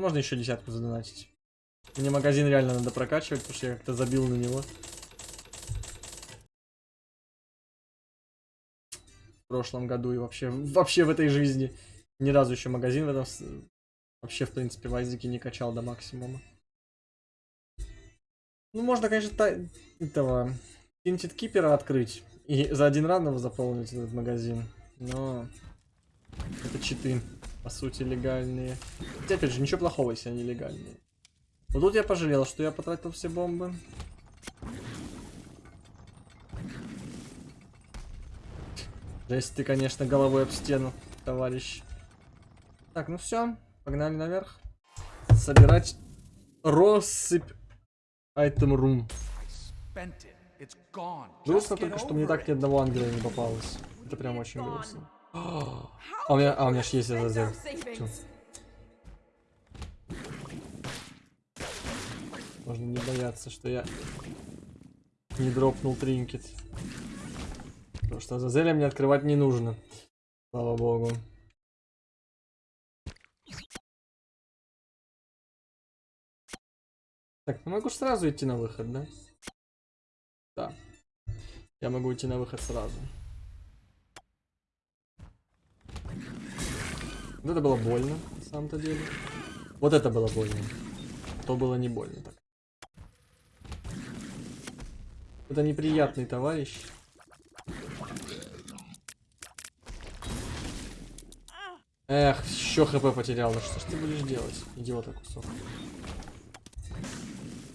Ну, можно еще десятку задонатить. Мне магазин реально надо прокачивать, потому что я как-то забил на него. В прошлом году и вообще, вообще в этой жизни. Ни разу еще магазин в этом... Вообще, в принципе, в Айзеке не качал до максимума. Ну, можно, конечно, та... этого... Тинтит Кипера открыть. И за один рандом заполнить этот магазин. Но... Это читы, по сути, легальные. Хотя, опять же, ничего плохого, если они легальные. Но тут я пожалел, что я потратил все бомбы. Жесть ты, конечно, головой об стену, товарищ. Так, ну все, погнали наверх. Собирать россыпь айтем рум. Грустно только, что мне так ни одного ангела не попалось. Это прям очень грустно. А у меня, а у меня ж есть АЗЗ. Можно не бояться, что я не дропнул тринкет. Потому что Азазеля мне открывать не нужно. Слава богу. Так, ну могу сразу идти на выход, да? Да. Я могу идти на выход сразу. Вот это было больно, на самом-то деле. Вот это было больно. То было не больно так. Это неприятный товарищ. Эх, еще хп потерял. Да что ж ты будешь делать? Идиота кусок.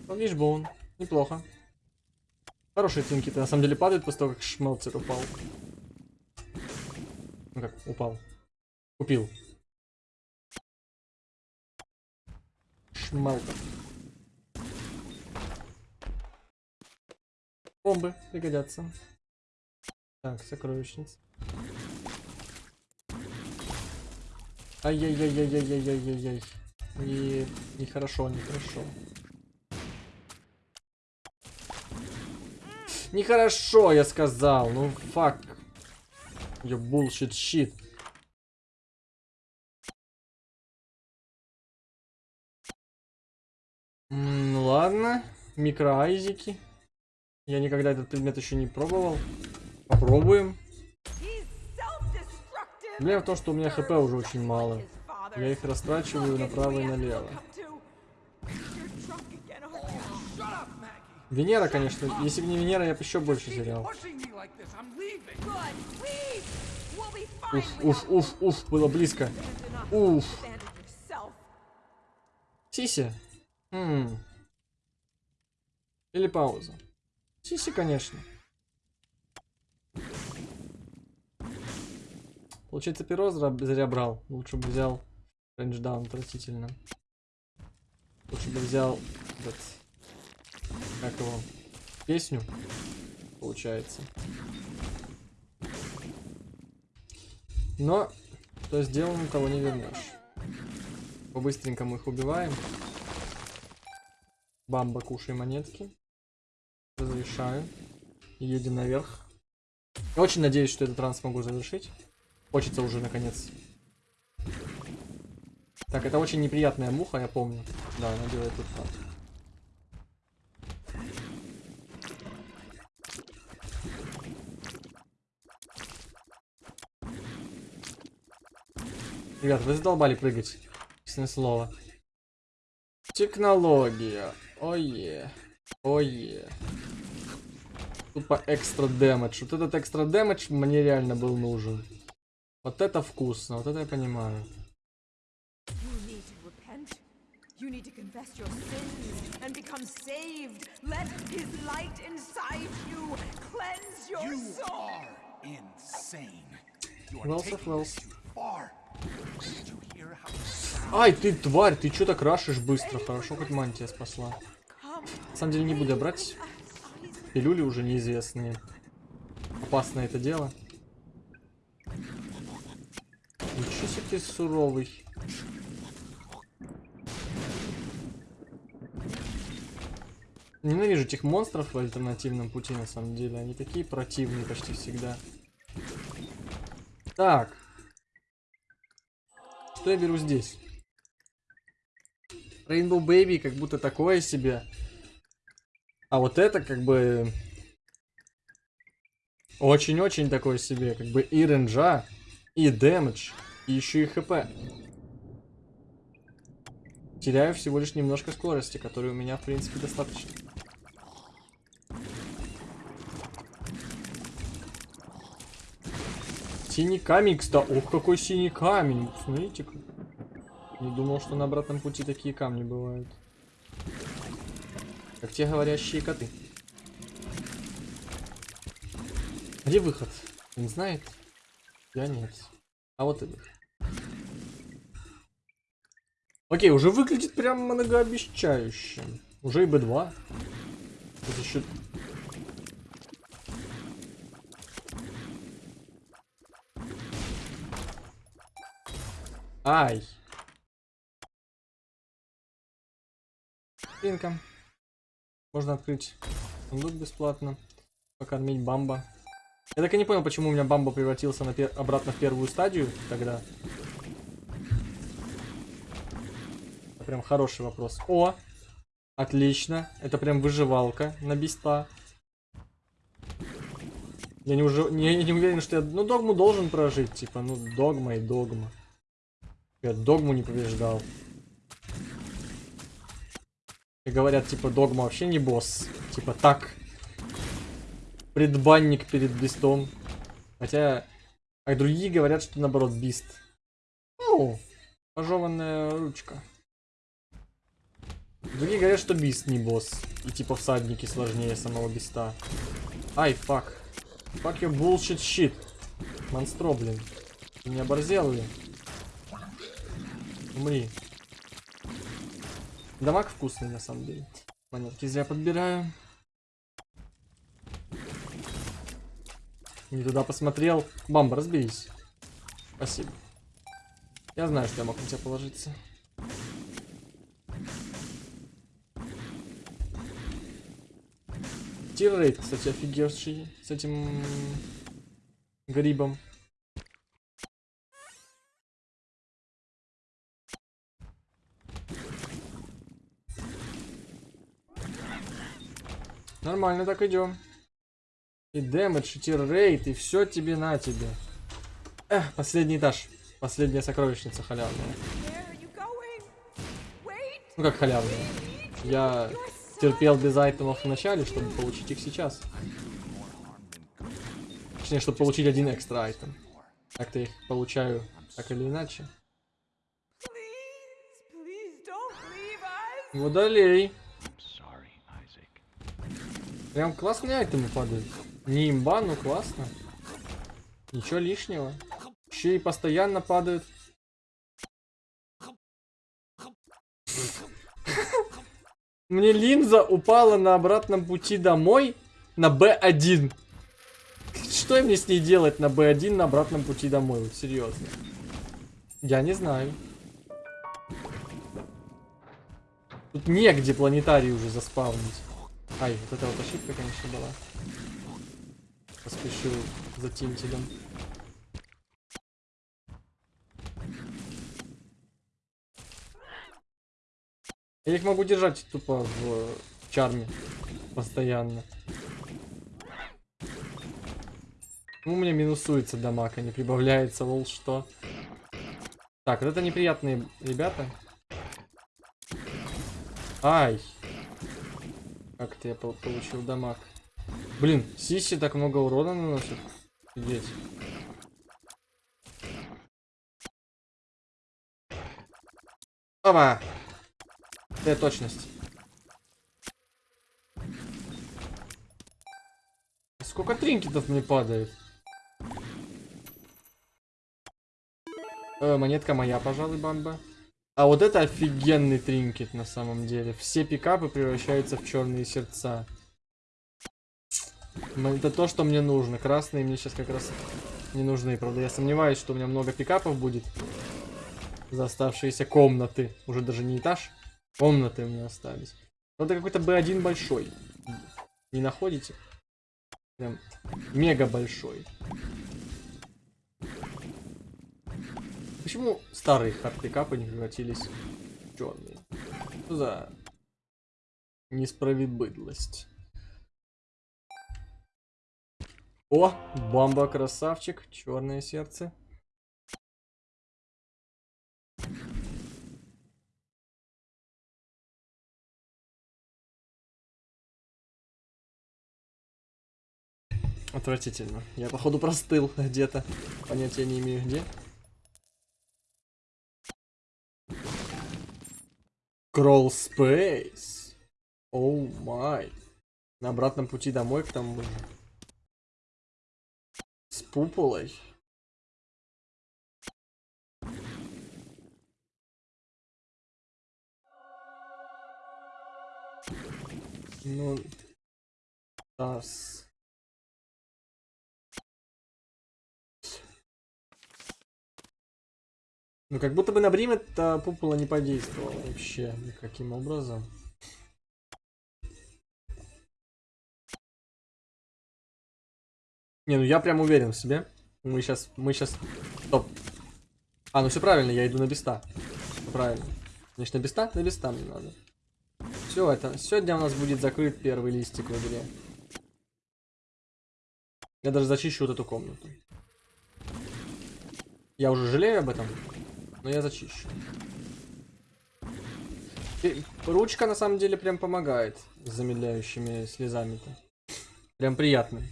Ну, видишь, боун. Неплохо. Хорошие тинки-то на самом деле падают после того, как шмелцер упал. Ну как, упал. Купил. Шмелтер. Бомбы пригодятся. Так, сокровищница. Ай-яй-яй-яй-яй-яй-яй-яй. Не, нехорошо, нехорошо. Нехорошо, я сказал. Ну, фак. You bullshit shit. Микроайзики. Я никогда этот предмет еще не пробовал. Попробуем. Проблема в том, что у меня хп уже очень мало. Я их растрачиваю направо и налево. Венера, конечно. Если бы не Венера, я бы еще больше терял. Уф, уф, уф, уф, было близко. Уф. Сиси. Хм. Или пауза. Сиси, конечно. Получается, перо зря брал. Лучше бы взял рейндждаун, отвратительно. Лучше бы взял этот, как его, песню, получается. Но, что сделано, того не вернешь. По-быстренькому их убиваем. Бамба, кушай монетки. Разрешаю. Едем наверх. Я очень надеюсь, что этот ран смогу завершить. Хочется уже наконец. Так, это очень неприятная муха, я помню. Да, она делает тут так. Ребят, вы задолбали прыгать. Честное слово. Технология. Ое. Ое. Тупо экстра дэмэдж. Вот этот экстра дэмэдж мне реально был нужен. Вот это вкусно, вот это я понимаю. You need to confess your sins and become saved. Let his light inside you cleanse your you soul. Are insane. You are taking too far. Ай, ты тварь, ты что так рашишь быстро? Хорошо, хоть мантия спасла. На самом деле не буду брать. Пилюли уже неизвестные. Опасное это дело. Ничего себе ты суровый. Ненавижу этих монстров в альтернативном пути, на самом деле. Они такие противные почти всегда. Так. Что я беру здесь? Rainbow Baby как будто такое себе. А вот это как бы... Очень-очень такое себе. Как бы и ренджа, и дэмэдж, и еще и хп. Теряю всего лишь немножко скорости, которой у меня, в принципе, достаточно. Синий камень, кстати. Ох, какой синий камень. Смотрите-ка. Не думал, что на обратном пути такие камни бывают. Как те говорящие коты. Где выход? Он знает? Я нет. А вот и. Окей, уже выглядит прям многообещающе. Уже и Б2. Тут еще... Ай. Пинка. Можно открыть сундук бесплатно. Покормить бамба. Я так и не понял, почему у меня бамба превратился на пер... обратно в первую стадию тогда. Это прям хороший вопрос. О! Отлично. Это прям выживалка на биста. Я не, уже... не, не уверен, что я... Ну, догму должен прожить. Типа, ну, догма и догма. Я догму не побеждал. И говорят, типа, догма вообще не босс. Типа, так. Предбанник перед бистом. Хотя, а другие говорят, что наоборот, бист. Ну, пожеванная ручка. Другие говорят, что бист не босс. И типа всадники сложнее самого биста. Ай, фак. Fuck your bullshit shit. Монстро, блин. Ты не оборзел ли? Умри. Дамаг вкусный, на самом деле. Монетки зря подбираю. Не туда посмотрел. Бамба, разберись. Спасибо. Я знаю, что я мог на тебя положиться. Тиррейт, кстати, офигевший с этим грибом. Нормально так идем. И дэмэдж, и тиррейт, и все тебе на тебе. Эх, последний этаж. Последняя сокровищница халявная. Ну как халявная? Я терпел без айтемов в начале, чтобы получить их сейчас. Точнее, чтобы получить один экстра айтем. Так-то их получаю так или иначе. Водолей. Прям классные айтемы падают. Не имба, но классно. Ничего лишнего. Еще и постоянно падают. Мне линза упала на обратном пути домой на Б1. Что мне с ней делать на Б1 на обратном пути домой? Вот серьезно. Я не знаю. Тут негде планетарий уже заспавнить. Ай, вот эта вот ошибка, конечно, была. Поспешил за тинтелем. Я их могу держать тупо в чарме. Постоянно. Ну, у меня минусуется дамаг, а не прибавляется, лол, что. Так, вот это неприятные ребята. Ай. Как это я получил дамаг? Блин, Сиси так много урона наносит. Офигеть. Опа! Э, точность. Сколько тринкетов мне падает? Э, монетка моя, пожалуй, бамба. А вот это офигенный тринкет на самом деле. Все пикапы превращаются в черные сердца. Это то, что мне нужно. Красные мне сейчас как раз не нужны. Правда, я сомневаюсь, что у меня много пикапов будет. За оставшиеся комнаты. Уже даже не этаж. Комнаты у меня остались. Надо какой-то B1 большой. Не находите? Прям мега большой. Почему старые хардпикапы не превратились в черные? Что за несправедливость? О, бомба красавчик, черное сердце. Отвратительно. Я, походу, простыл где-то. Понятия не имею, где. Crawl Space. Оу май. На обратном пути домой к тому же. С пуполой. Ну, Тас. Ну, как будто бы на Брим это пупола не подействовало вообще никаким образом. Не, ну я прям уверен в себе. Мы сейчас, мы сейчас... Стоп. А, ну все правильно, я иду на беста. Правильно. На беста? На беста мне надо. Все, это... Сегодня у нас будет закрыт первый листик в игре. Я даже зачищу вот эту комнату. Я уже жалею об этом, но я зачищу. Ручка на самом деле прям помогает с замедляющими слезами-то. Прям приятно.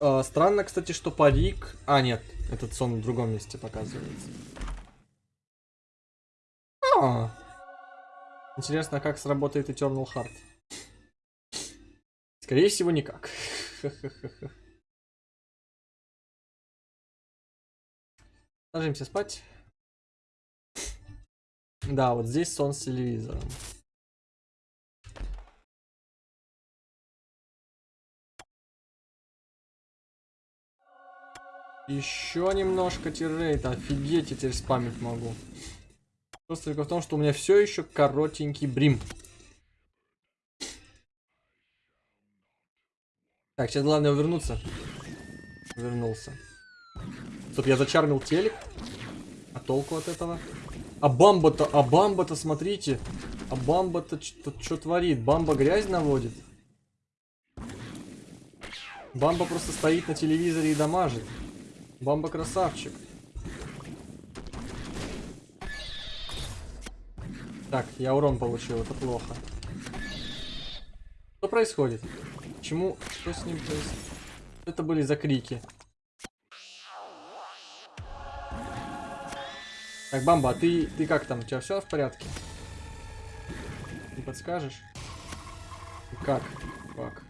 А, странно, кстати, что парик... А, нет, этот сон в другом месте показывается. А, Интересно, как сработает Eternal Heart. Скорее всего, никак. Ложимся спать. Да, вот здесь сон с телевизором. Еще немножко тиррейта. Офигеть, я теперь спамить могу. Просто только в том, что у меня все еще коротенький брим. Так, сейчас главное вернуться. Вернулся. Стоп, я зачармил телек. А толку от этого? А бамба-то, а бамба-то, смотрите. А бамба-то что творит? Бамба грязь наводит. Бамба просто стоит на телевизоре и дамажит. Бамба красавчик. Так, я урон получил, это плохо. Что происходит? Почему? Что с ним происходит? Это были за крики. Так, Бамба, а ты, ты как там? У тебя все в порядке? Не подскажешь? Как? Как?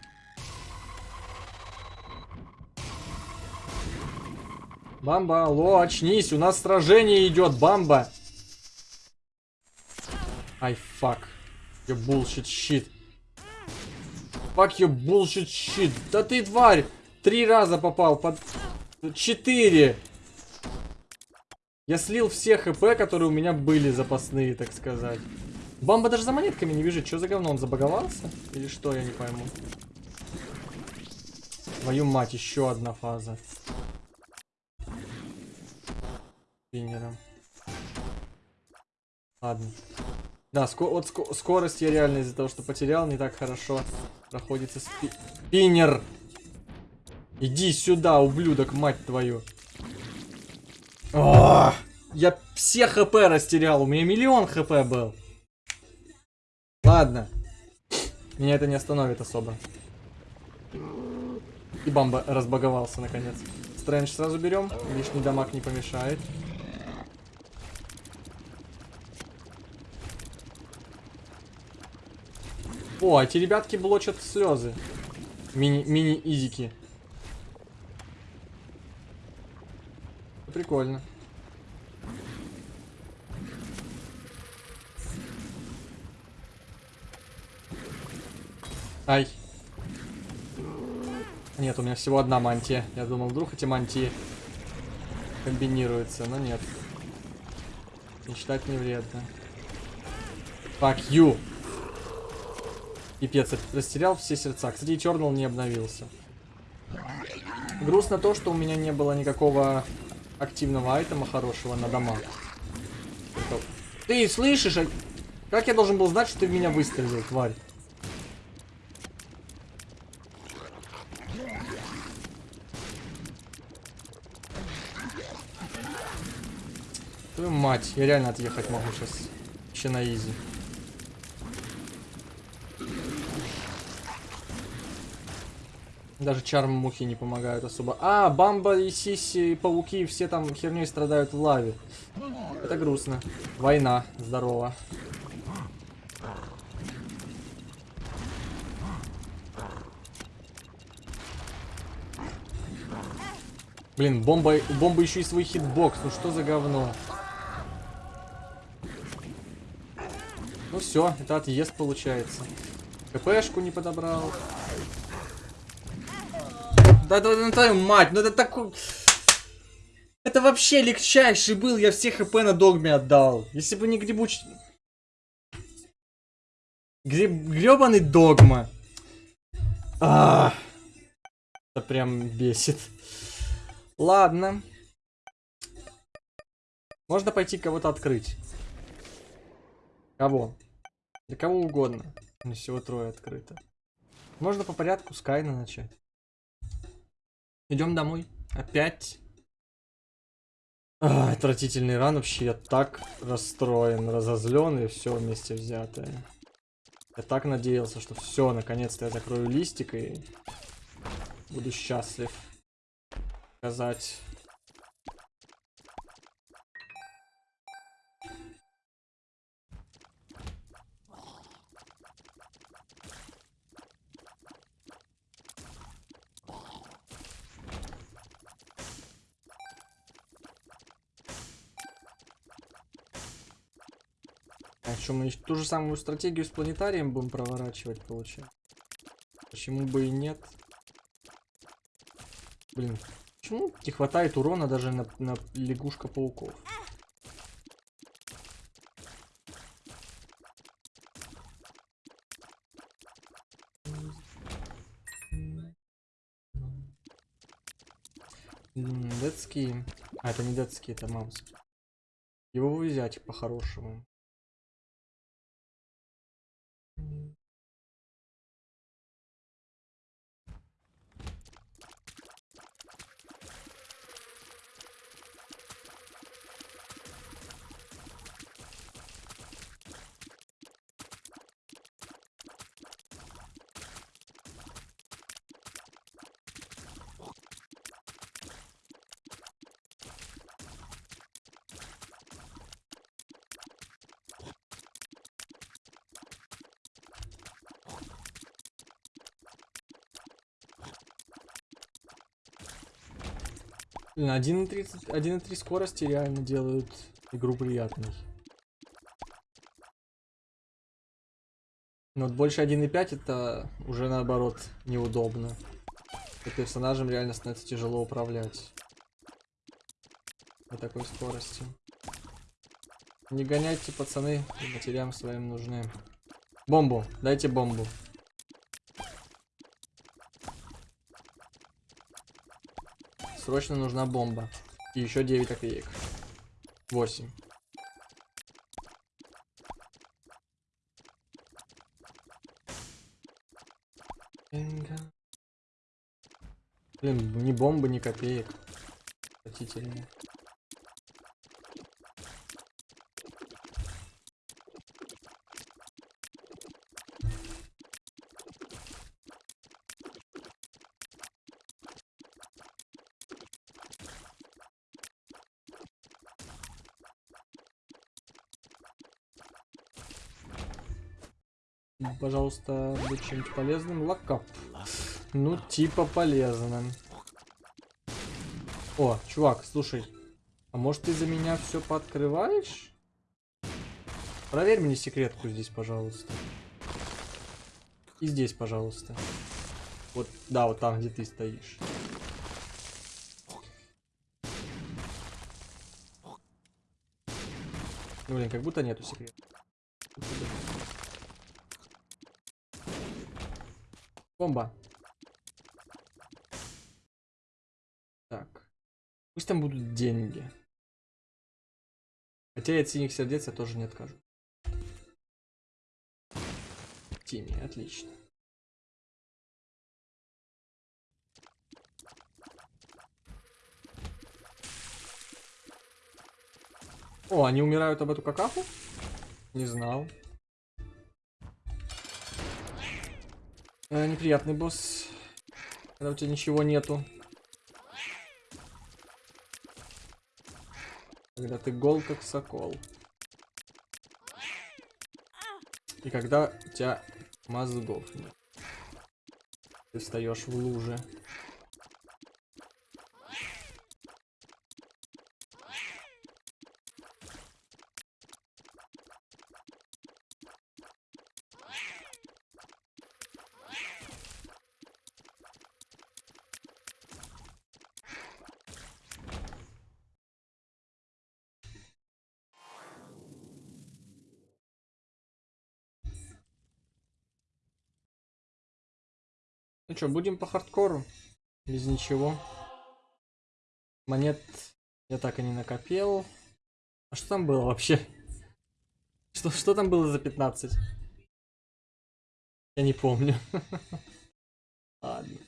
Бамба, алло, очнись, у нас сражение идет, Бамба. Ай, фак. You bullshit shit. Fuck you bullshit shit. Да ты тварь! Три раза попал под... Четыре! Я слил все хп, которые у меня были запасные, так сказать. Бамба даже за монетками не бежит. Что за говно? Он забаговался? Или что, я не пойму. Твою мать, еще одна фаза спиннером. Ладно. Да, ско вот ско скорость я реально из-за того, что потерял, не так хорошо проходится спи спиннер. Иди сюда, ублюдок, мать твою. О, я все хп растерял, у меня миллион хп был. Ладно. Меня это не остановит особо. И бамба разбаговался наконец. Стрэндж сразу берем, лишний дамаг не помешает. О, эти ребятки блочат слезы. Мини-изики. Прикольно. Ай. Нет, у меня всего одна мантия. Я думал, вдруг эти мантии комбинируется, но нет. Мечтать не вредно. Fuck you. Пипец, растерял все сердца. Кстати, Eternal не обновился. Грустно то, что у меня не было никакого активного айтема хорошего на дома. Ты слышишь? а Как я должен был знать, что ты в меня выстрелил, тварь? Твою мать, я реально отъехать могу сейчас. Вообще на изи. Даже чарм мухи не помогают особо. А, Бамба и Сиси, пауки, все там херней страдают в лаве. Это грустно. Война. Здорово. Блин, бомба, бомба еще и свой хитбокс. Ну что за говно? Ну все, это отъезд получается. КПшку не подобрал. Да, да, да, твою мать, ну это такой... Это вообще легчайший был, я все хп на догме отдал. Если бы не грибуч... Греб... Гребаный догма. А, это прям бесит. Ладно. Можно пойти кого-то открыть. Кого? Для кого угодно. Не всего трое открыто. Можно по порядку с Кайна начать. Идем домой. Опять. А, отвратительный ран вообще. Я так расстроен, разозлен и все вместе взятое. Я так надеялся, что все, наконец-то я закрою листик и буду счастлив сказать. А что, мы ту же самую стратегию с планетарием будем проворачивать, получается? Почему бы и нет? Блин, почему не хватает урона даже на, на лягушка-пауков? Детский. А, это не детский, это мамский. Его взять по-хорошему. Блин, 1.30 1.3 скорости реально делают игру приятной. Но вот больше 1.5 это уже наоборот неудобно. И персонажем реально становится тяжело управлять. На такой скорости. Не гоняйте, пацаны, матерям своим нужны. Бомбу, дайте бомбу. Срочно нужна бомба. И еще 9 копеек. 8. Блин, ни бомбы, ни копеек. Отвратительно. просто быть чем-то полезным. Локап. Ну, типа полезным. О, чувак, слушай. А может ты за меня все пооткрываешь? Проверь мне секретку здесь, пожалуйста. И здесь, пожалуйста. Вот, да, вот там, где ты стоишь. Ну, блин, как будто нету секрета. Бомба. Так. Пусть там будут деньги. Хотя и от синих сердец я тоже не откажу. Тими, отлично. О, они умирают об эту какаху? Не знал. Э, неприятный босс. Когда у тебя ничего нету. Когда ты гол как сокол. И когда у тебя мозгов нет. Ты встаешь в луже. Что, будем по хардкору? Без ничего. Монет я так и не накопил. А что там было вообще? Что, что там было за 15? Я не помню. Ладно.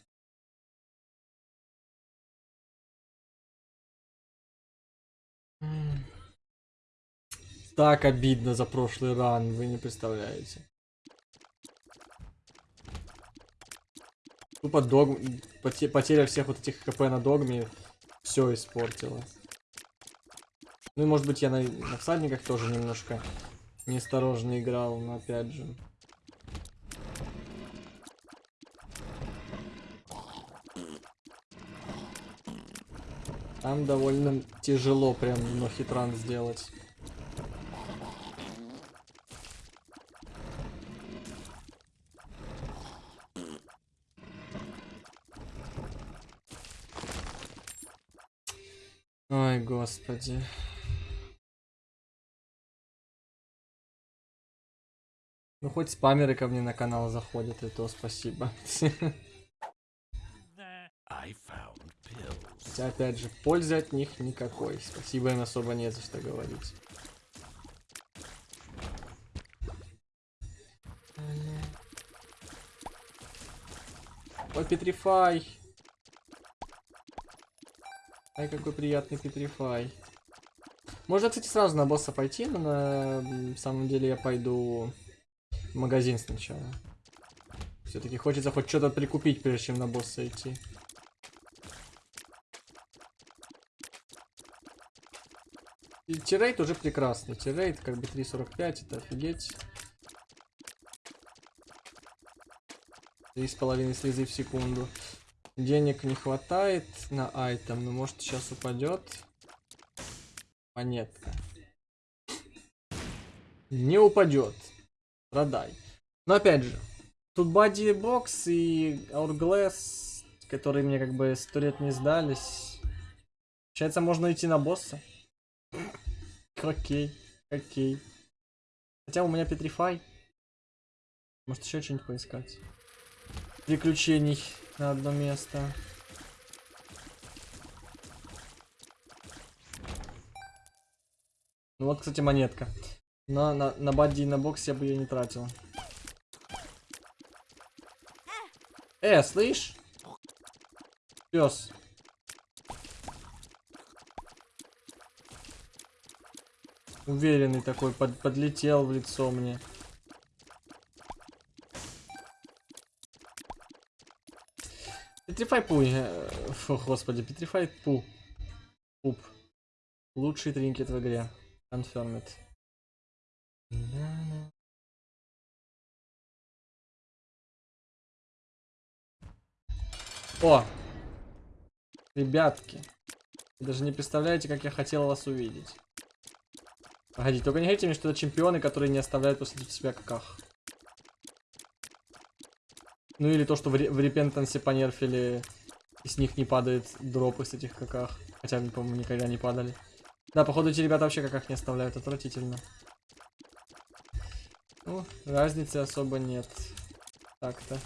Так обидно за прошлый ран, вы не представляете. Тупо дог... потеря всех вот этих хп на догме все испортила. Ну и может быть я на, на всадниках тоже немножко неосторожно играл, но опять же. Там довольно тяжело прям но хитран сделать. Ой, господи. Ну хоть спамеры ко мне на канал заходят, и то спасибо. Хотя опять же, пользы от них никакой. Спасибо им особо не за что говорить. Ой, Петрифай. Ай, какой приятный Петрифай. Можно, кстати, сразу на босса пойти, но на самом деле я пойду в магазин сначала. Все-таки хочется хоть что-то прикупить, прежде чем на босса идти. Тирейт уже прекрасный. Тирейт как бы 3.45, это офигеть. Три с половиной слезы в секунду. Денег не хватает на айтем, но может сейчас упадет. Монетка. Не упадет. Продай. Но опять же, тут Бади Бокс и Hourglass, которые мне как бы сто лет не сдались. Получается, можно идти на босса. Окей, окей. Хотя у меня Петрифай. Может еще что-нибудь поискать. Приключений на одно место. Ну вот, кстати, монетка. Но на, на бадди и на бокс я бы ее не тратил. Э, слышь? Пес. Уверенный такой, под, подлетел в лицо мне. Петрифай пуй. Фу, господи, Петрифай пу. Пуп. Лучший тринкет в игре. Confirmed. О! Ребятки. Вы даже не представляете, как я хотел вас увидеть. Погоди, только не говорите мне, что это чемпионы, которые не оставляют после себя каках. Ну или то, что в, в репентансе понерфили, и с них не падает дропы с этих каках. Хотя, по-моему, никогда не падали. Да, походу эти ребята вообще как их не оставляют, отвратительно. Ну, разницы особо нет. Так-то.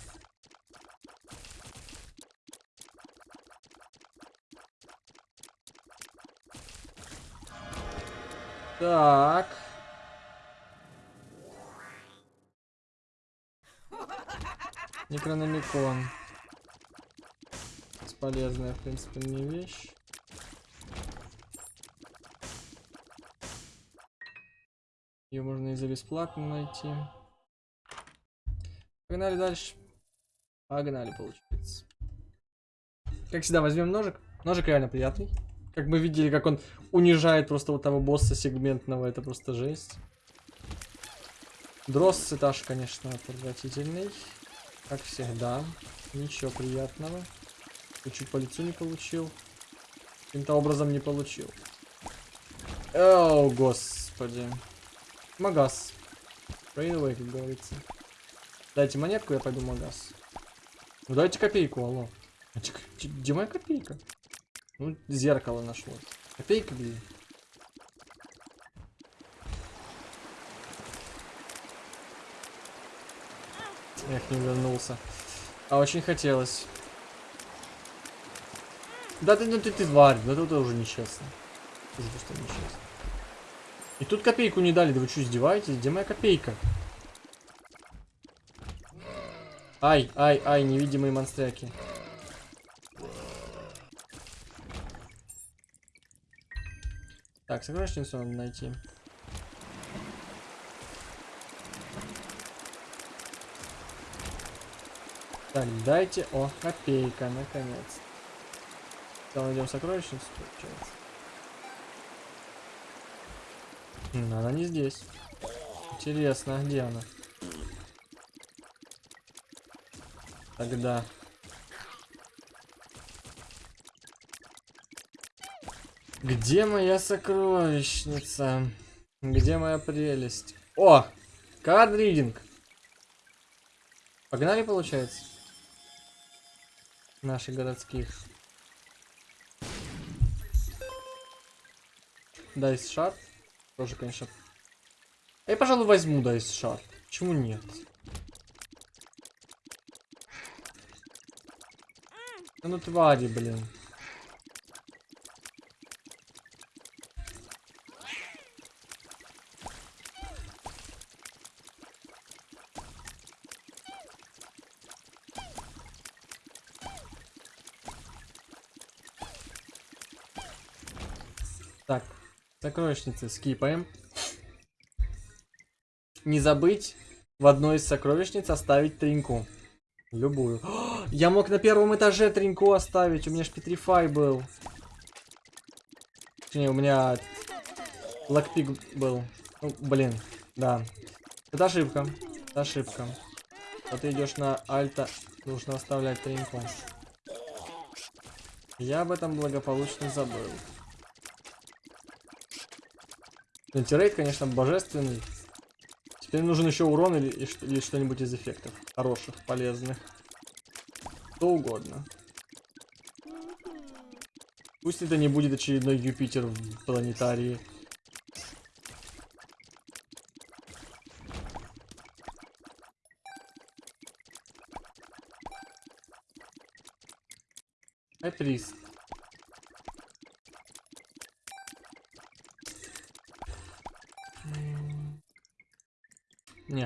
Так. Некрономикон. Бесполезная, в принципе, мне вещь. Ее можно и за бесплатно найти. Погнали дальше. Погнали, получается. Как всегда, возьмем ножик. Ножик реально приятный. Как мы видели, как он унижает просто вот того босса сегментного. Это просто жесть. Дросс этаж, конечно, отвратительный. Как всегда. Ничего приятного. Чуть по лицу не получил. Каким-то образом не получил. О, господи. Магаз. Away, как говорится. Дайте монетку, я пойду магаз. Ну дайте копейку, алло. А где моя копейка? Ну, зеркало нашло. Копейка, блин. Эх, не вернулся. А очень хотелось. Да ты, ну ты, ты тварь, да это уже нечестно. Это просто нечестно. И тут копейку не дали, да вы что, издеваетесь? Где моя копейка? Ай, ай, ай, невидимые монстряки. Так, сокровищницу надо найти. Так, дайте... О, копейка, наконец. Сейчас найдем сокровищницу, получается. М, Она не здесь. Интересно, а где она? Тогда. Где моя сокровищница? Где моя прелесть? О! Card Reading! Погнали, получается? Наших городских. Dice Shard. Тоже, конечно. Я, пожалуй, возьму Dice Shard. Почему нет? Ну твари, блин. Так, сокровищницы скипаем. Не забыть в одной из сокровищниц оставить тринку. Любую. О, Я мог на первом этаже тринку оставить, у меня ж Петрифай был. Точнее, у меня лакпик был. Ну, блин, да. Это ошибка. Это ошибка. Вот ты идешь на альта, нужно оставлять тринку. Я об этом благополучно забыл. Антирейд, конечно, божественный. Теперь нужен еще урон или, или что-нибудь из эффектов. Хороших, полезных. Что угодно. Пусть это не будет очередной Юпитер в планетарии. Айприст.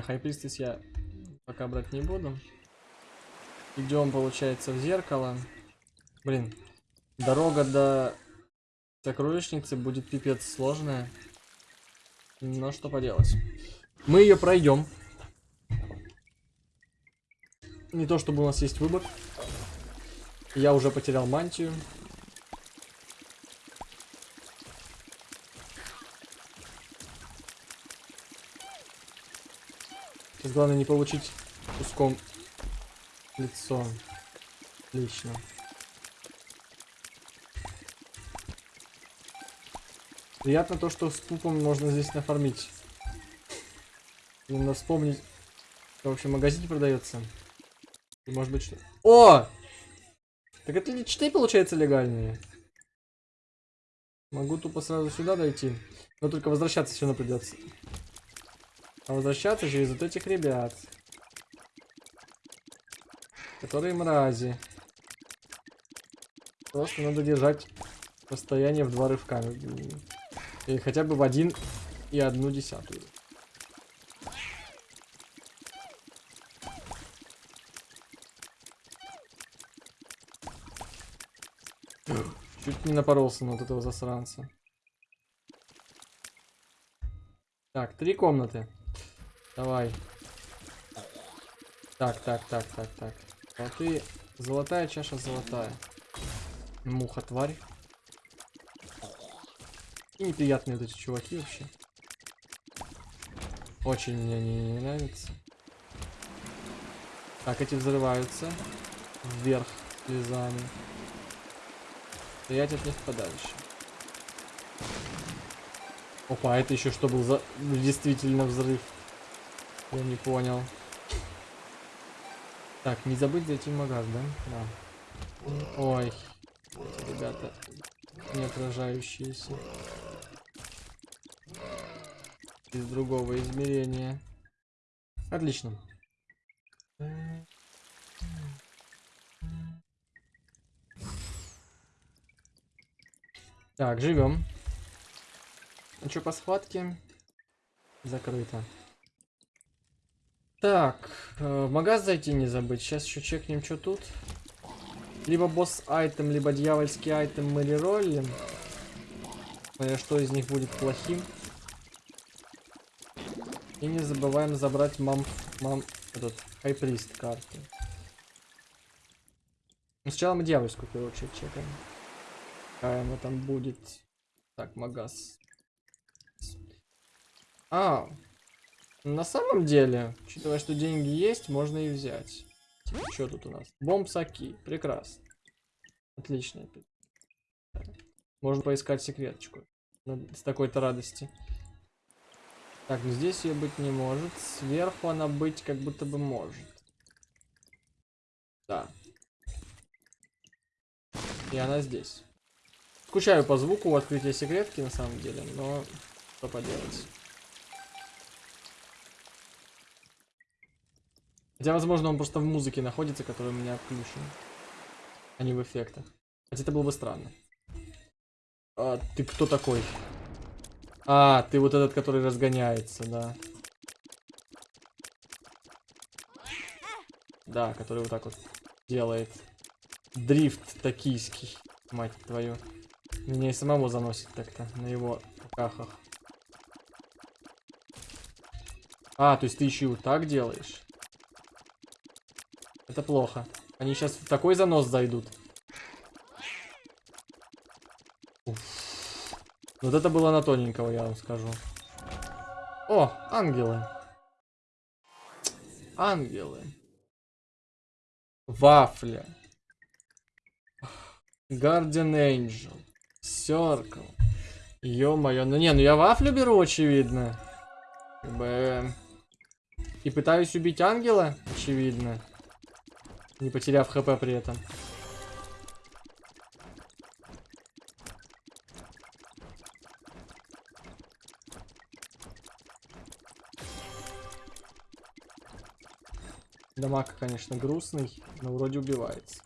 Не, хайпристис я пока брать не буду. Идем, получается, в зеркало. Блин, дорога до сокровищницы будет пипец сложная. Но что поделать. Мы ее пройдем. Не то чтобы у нас есть выбор. Я уже потерял мантию. Сейчас главное не получить куском лицо. Отлично. Приятно то, что с пупом можно здесь нафармить. Надо вспомнить. в магазине продается. И может быть что... О! Так это личные получается легальные. Могу тупо сразу сюда дойти. Но только возвращаться все равно придется. А возвращаться вот этих ребят. Которые мрази. Просто надо держать расстояние в два рывка. Или хотя бы в один и одну десятую. Чуть не напоролся на вот этого засранца. Так, три комнаты. Давай. Так, так, так, так, так. А ты золотая чаша золотая. Муха, тварь. Неприятные эти чуваки вообще. Очень мне не, не нравится. Так, эти взрываются. Вверх слезами. Стоять от них подальше. Опа, это еще что был за действительно взрыв? Я не понял. Так, не забыть зайти в магаз, да? Да. Ой, ребята не отражающиеся. Из другого измерения. Отлично. Так, живем. Ну что по схватке? Закрыто. Так, э, в магаз зайти не забыть. Сейчас еще чекнем, что тут. Либо босс айтем, либо дьявольский айтем мы рероллим. Смотря что из них будет плохим. И не забываем забрать мам, мам, этот, хайприст карты. Но сначала мы дьявольскую, очередь, чекаем. Какая она там будет. Так, магаз. А, на самом деле, учитывая, что деньги есть, можно и взять. Типа, что тут у нас? Бомбсаки. Прекрасно. Отлично. Можно поискать секреточку. С такой-то радости. Так, ну здесь ее быть не может. Сверху она быть как будто бы может. Да. И она здесь. Скучаю по звуку открытия секретки на самом деле, но что поделать. Хотя, возможно, он просто в музыке находится, которая у меня включена. А не в эффектах. Хотя это было бы странно. А, ты кто такой? А, ты вот этот, который разгоняется, да. Да, который вот так вот делает. Дрифт токийский, мать твою. Меня и самого заносит так-то на его кахах. А, то есть ты еще и вот так делаешь? Это плохо. Они сейчас в такой занос зайдут. Уф. Вот это было на тоненького, я вам скажу. О, ангелы. Ангелы. Вафля. Guardian Angel. Circle. Ё-моё. Ну не, ну я вафлю беру, очевидно. Как бы... И пытаюсь убить ангела, очевидно. Не потеряв хп при этом. Дамаг, конечно, грустный, но вроде убивается.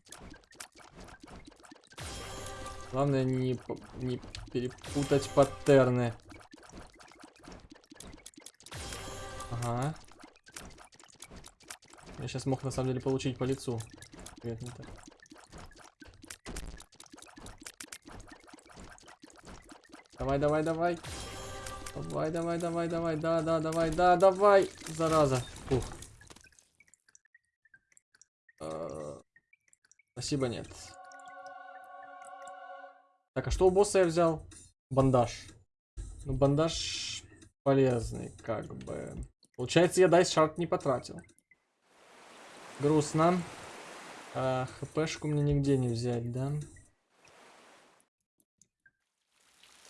Главное не, не перепутать паттерны. Ага. Я сейчас мог на самом деле получить по лицу. Нет, не так. Давай, давай, давай. Давай, давай, давай, давай. Да, да, давай, да, давай. Зараза. Фух. А, спасибо, нет. Так, а что у босса я взял? Бандаж. Ну, бандаж полезный, как бы. Получается, я дайс шарт не потратил. Грустно. А, хпшку мне нигде не взять, да?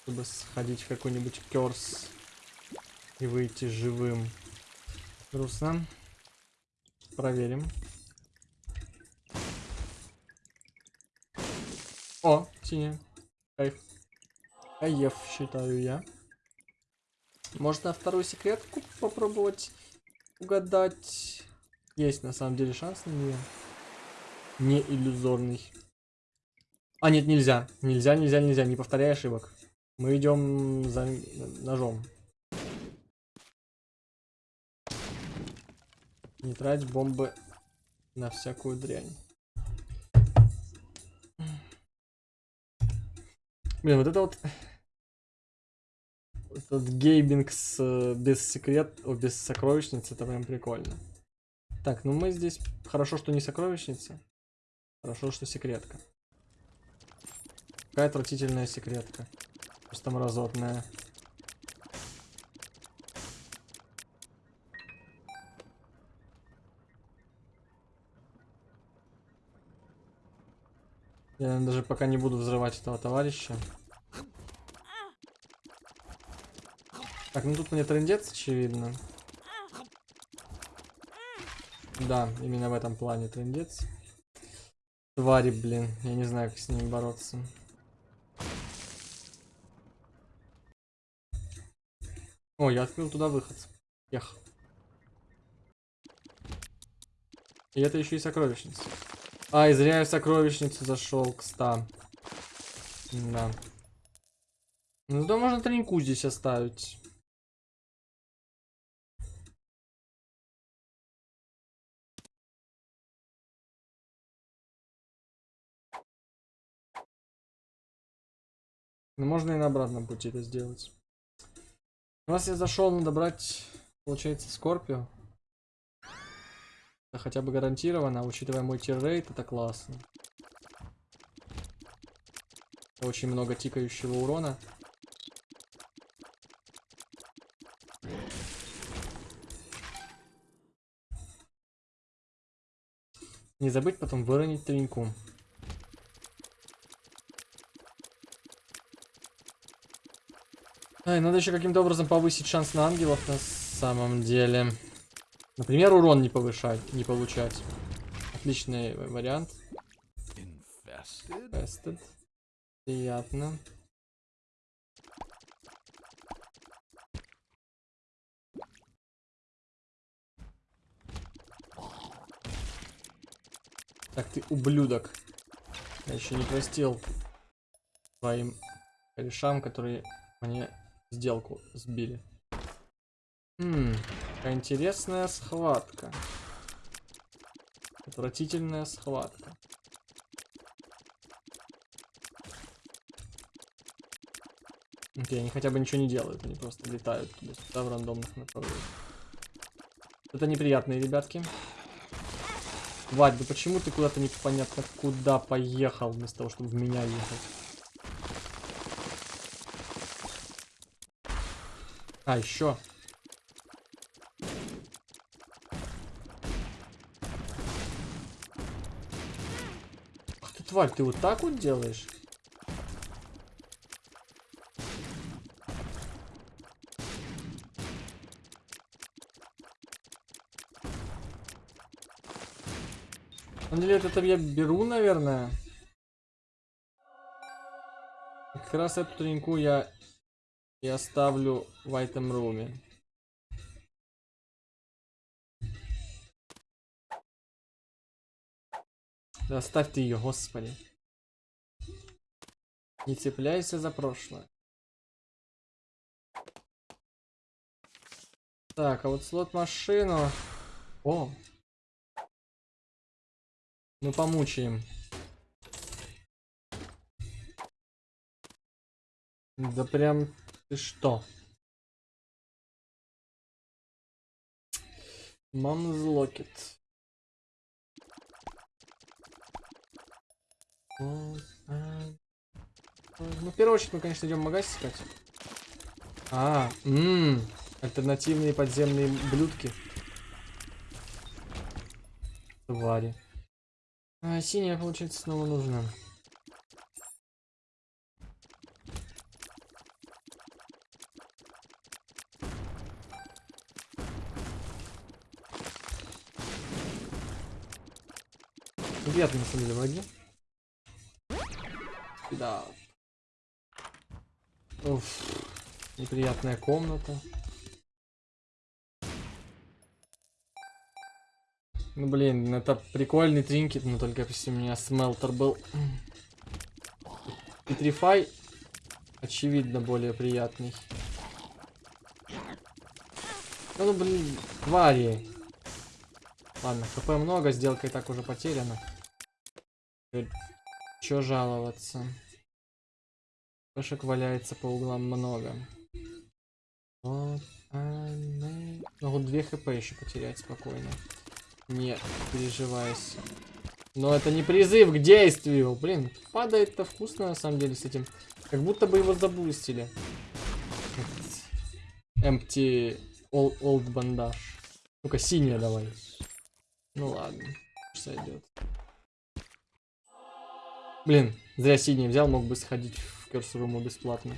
Чтобы сходить в какой-нибудь керс и выйти живым. Грустно. Проверим. О, синяя. Кайф. Каев, считаю я. Может на вторую секретку попробовать угадать. Есть на самом деле шанс на нее. Не иллюзорный. А, нет, нельзя. Нельзя, нельзя, нельзя. Не повторяй ошибок. Мы идем за ножом. Не трать бомбы на всякую дрянь. Блин, вот это вот... Этот гейминг с, э, без секрет, о, без сокровищницы, это прям прикольно. Так, ну мы здесь... Хорошо, что не сокровищница. Хорошо, что секретка. Какая отвратительная секретка. Просто мразотная. Я даже пока не буду взрывать этого товарища. Так, ну тут мне трендец, очевидно. Да, именно в этом плане трендец. Твари, блин. Я не знаю, как с ними бороться. О, я открыл туда выход. Ях. И это еще и сокровищница. А, и зря я в сокровищницу зашел к 100. Да. Ну да, можно треньку здесь оставить. Ну, можно и на обратном пути это сделать. Раз я зашел, надо брать, получается, Скорпио. Это хотя бы гарантированно, учитывая мой тиррейт, это классно. Очень много тикающего урона. Не забыть потом выронить треньку. Ай, надо еще каким-то образом повысить шанс на ангелов на самом деле. Например, урон не повышать, не получать. Отличный вариант. Infested. Приятно. Так, ты ублюдок. Я еще не простил своим корешам, которые мне сделку сбили. Хм, интересная схватка. Отвратительная схватка. Окей, они хотя бы ничего не делают, они просто летают туда в рандомных направлениях. Это неприятные ребятки. Вадь, да почему ты куда-то непонятно куда поехал, вместо того, чтобы в меня ехать? А, еще. тварь, ты вот так вот делаешь? На деле это я беру, наверное. как раз эту треньку я и оставлю в этом руме. Да оставь ты ее, господи. Не цепляйся за прошлое. Так, а вот слот машину. О. Мы помучаем. Да прям что? Мам's Locket. Ну, в первую очередь мы, конечно, идем магазин искать. А, ммм, альтернативные подземные блюдки. Твари. А, синяя, получается, снова нужна. Приятно, на самом деле, враги. Да. Уф, неприятная комната. Ну блин, это прикольный тринкет, но только если у меня смелтер был. Петрифай, очевидно, более приятный. Ну, блин, твари. Ладно, хп много, сделка и так уже потеряна. Чё жаловаться? Пешек валяется по углам много. Вот, они... Могу 2 хп еще потерять спокойно. Не переживайся. Но это не призыв к действию. Блин, падает-то вкусно на самом деле с этим. Как будто бы его забустили. Empty old, old бандаж. Ну-ка, синяя давай. Ну ладно, сойдет. Блин, зря синий взял, мог бы сходить в Curse бесплатно.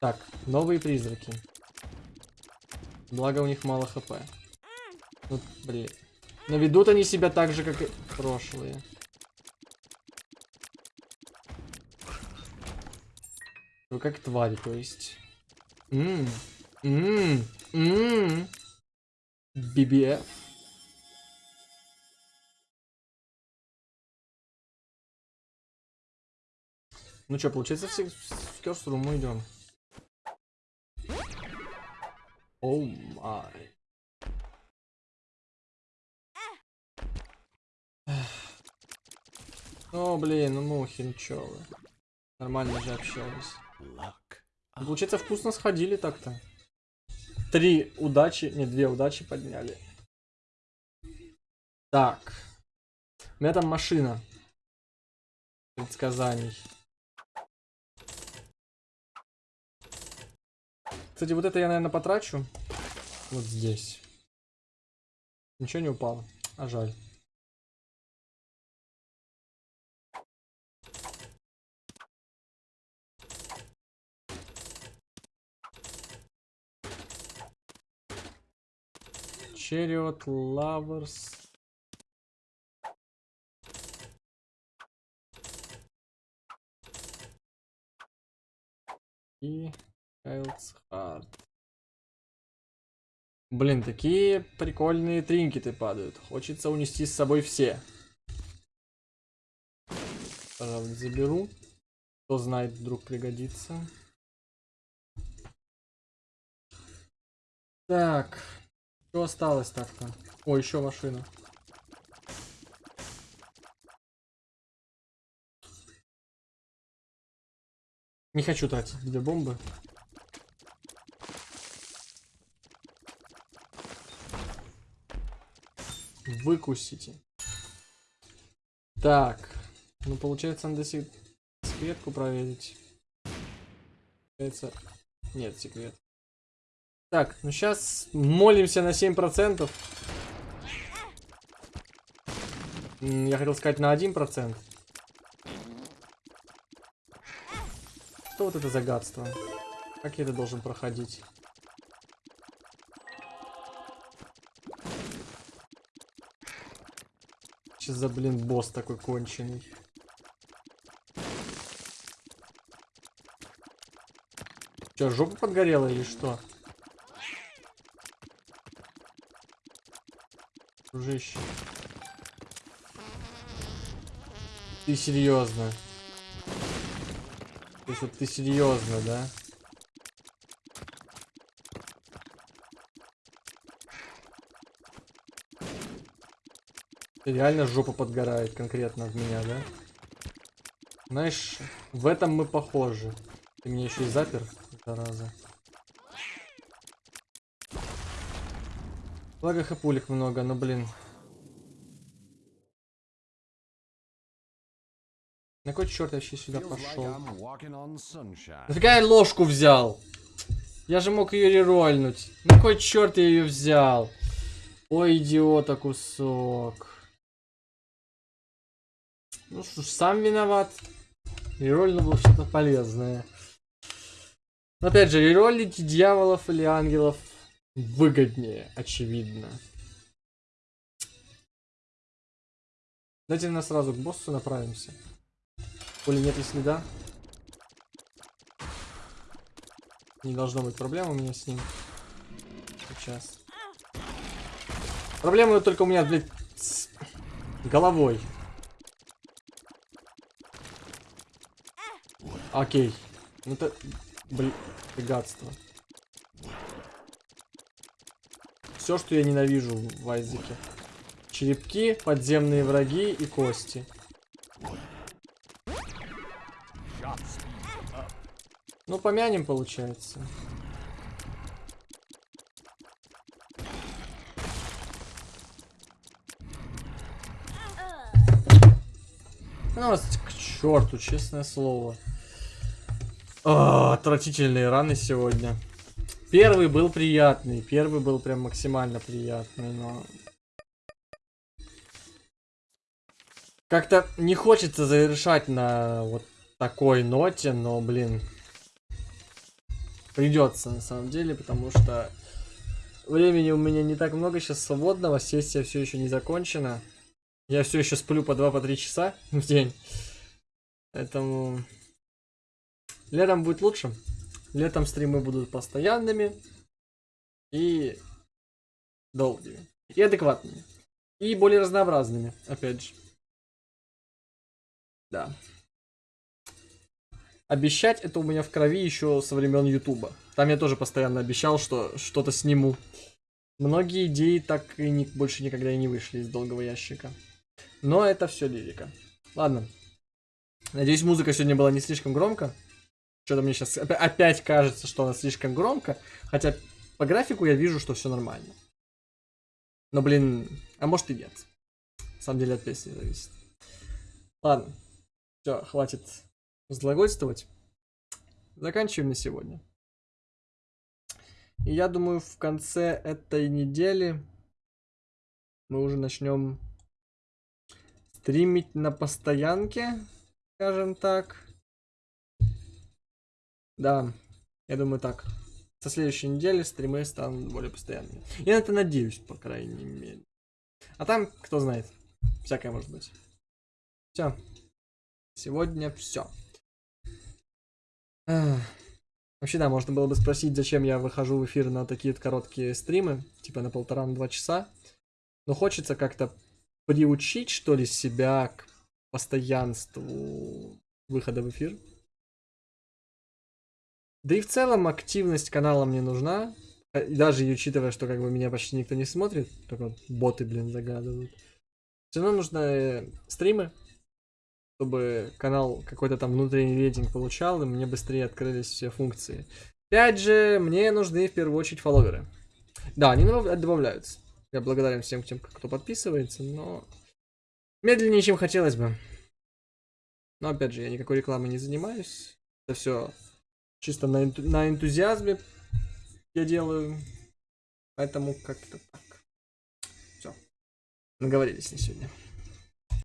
Так, новые призраки. Благо у них мало хп. Ну, блин. Но ведут они себя так же, как и прошлые. Ну, как твари, то есть. Ммм. Ммм. Ммм. BBF. Ну что, получается, все в Curse мы идем. Оу май. О, блин, ну мухи, ну чё вы. Нормально же общались. Ну, получается, вкусно сходили так-то. Три удачи, не, две удачи подняли. Так. У меня там машина. Предсказаний. Кстати, вот это я, наверное, потрачу. Вот здесь. Ничего не упало. А жаль. Chariot Lovers. И Child's Heart. Блин, такие прикольные тринкеты падают. Хочется унести с собой все. Пожалуй, заберу. Кто знает, вдруг пригодится. Так. Что осталось так-то? О, еще машина. Не хочу тратить две бомбы. Выкусите. Так. Ну, получается, надо секретку проверить. Получается... Нет, секрет. Так, ну сейчас молимся на 7%. Я хотел сказать на 1%. Что вот это загадство? Как я это должен проходить? Сейчас за, блин, босс такой конченый. Че, жопа подгорела или что? Дружище. Ты серьезно? То есть вот ты серьезно, да? Реально жопа подгорает конкретно от меня, да? Знаешь, в этом мы похожи. Ты меня еще и запер, зараза. Благо хапулик много, но блин. На какой черт я вообще сюда пошел? Нафига я ложку взял? Я же мог ее рерольнуть. На какой черт я ее взял? Ой, идиота кусок. Ну что ж, сам виноват. Рерольно было что-то полезное. Но опять же, реролить дьяволов или ангелов выгоднее, очевидно. Давайте на сразу к боссу направимся. Пули нет и следа. Не должно быть проблем у меня с ним. Сейчас. Проблема только у меня, блядь, с головой. Окей. Ну это, блин, гадство. Все, что я ненавижу в Айзеке. Черепки, подземные враги и кости. Ну, помянем, получается. Ну, к черту, честное слово. О, отвратительные раны сегодня. Первый был приятный, первый был прям максимально приятный, но... Как-то не хочется завершать на вот такой ноте, но, блин, придется на самом деле, потому что времени у меня не так много сейчас свободного, сессия все еще не закончена. Я все еще сплю по 2-3 по часа в день. Поэтому летом будет лучше. Летом стримы будут постоянными и долгими. И адекватными. И более разнообразными, опять же. Да. Обещать это у меня в крови еще со времен Ютуба. Там я тоже постоянно обещал, что что-то сниму. Многие идеи так и не, больше никогда и не вышли из долгого ящика. Но это все лирика. Ладно. Надеюсь, музыка сегодня была не слишком громко. Что-то мне сейчас опять кажется, что она слишком громко. Хотя по графику я вижу, что все нормально. Но, блин, а может и нет. На самом деле от песни зависит. Ладно. Все, хватит разглагольствовать. Заканчиваем на сегодня. И я думаю, в конце этой недели мы уже начнем стримить на постоянке, скажем так. Да, я думаю так. Со следующей недели стримы станут более постоянными. Я на это надеюсь, по крайней мере. А там, кто знает, всякое может быть. Все. Сегодня все. Вообще, да, можно было бы спросить, зачем я выхожу в эфир на такие короткие стримы, типа на полтора-два часа. Но хочется как-то приучить, что ли, себя к постоянству выхода в эфир. Да и в целом активность канала мне нужна. Э, даже учитывая, что как бы меня почти никто не смотрит, только боты, блин, загадывают. Все равно нужно э, стримы, чтобы канал какой-то там внутренний рейтинг получал, и мне быстрее открылись все функции. Опять же, мне нужны в первую очередь фолловеры. Да, они добавляются. Я благодарен всем тем, кто подписывается, но медленнее, чем хотелось бы. Но опять же, я никакой рекламой не занимаюсь. Это все чисто на, энту на энтузиазме я делаю. Поэтому как-то так. Все. Наговорились на сегодня.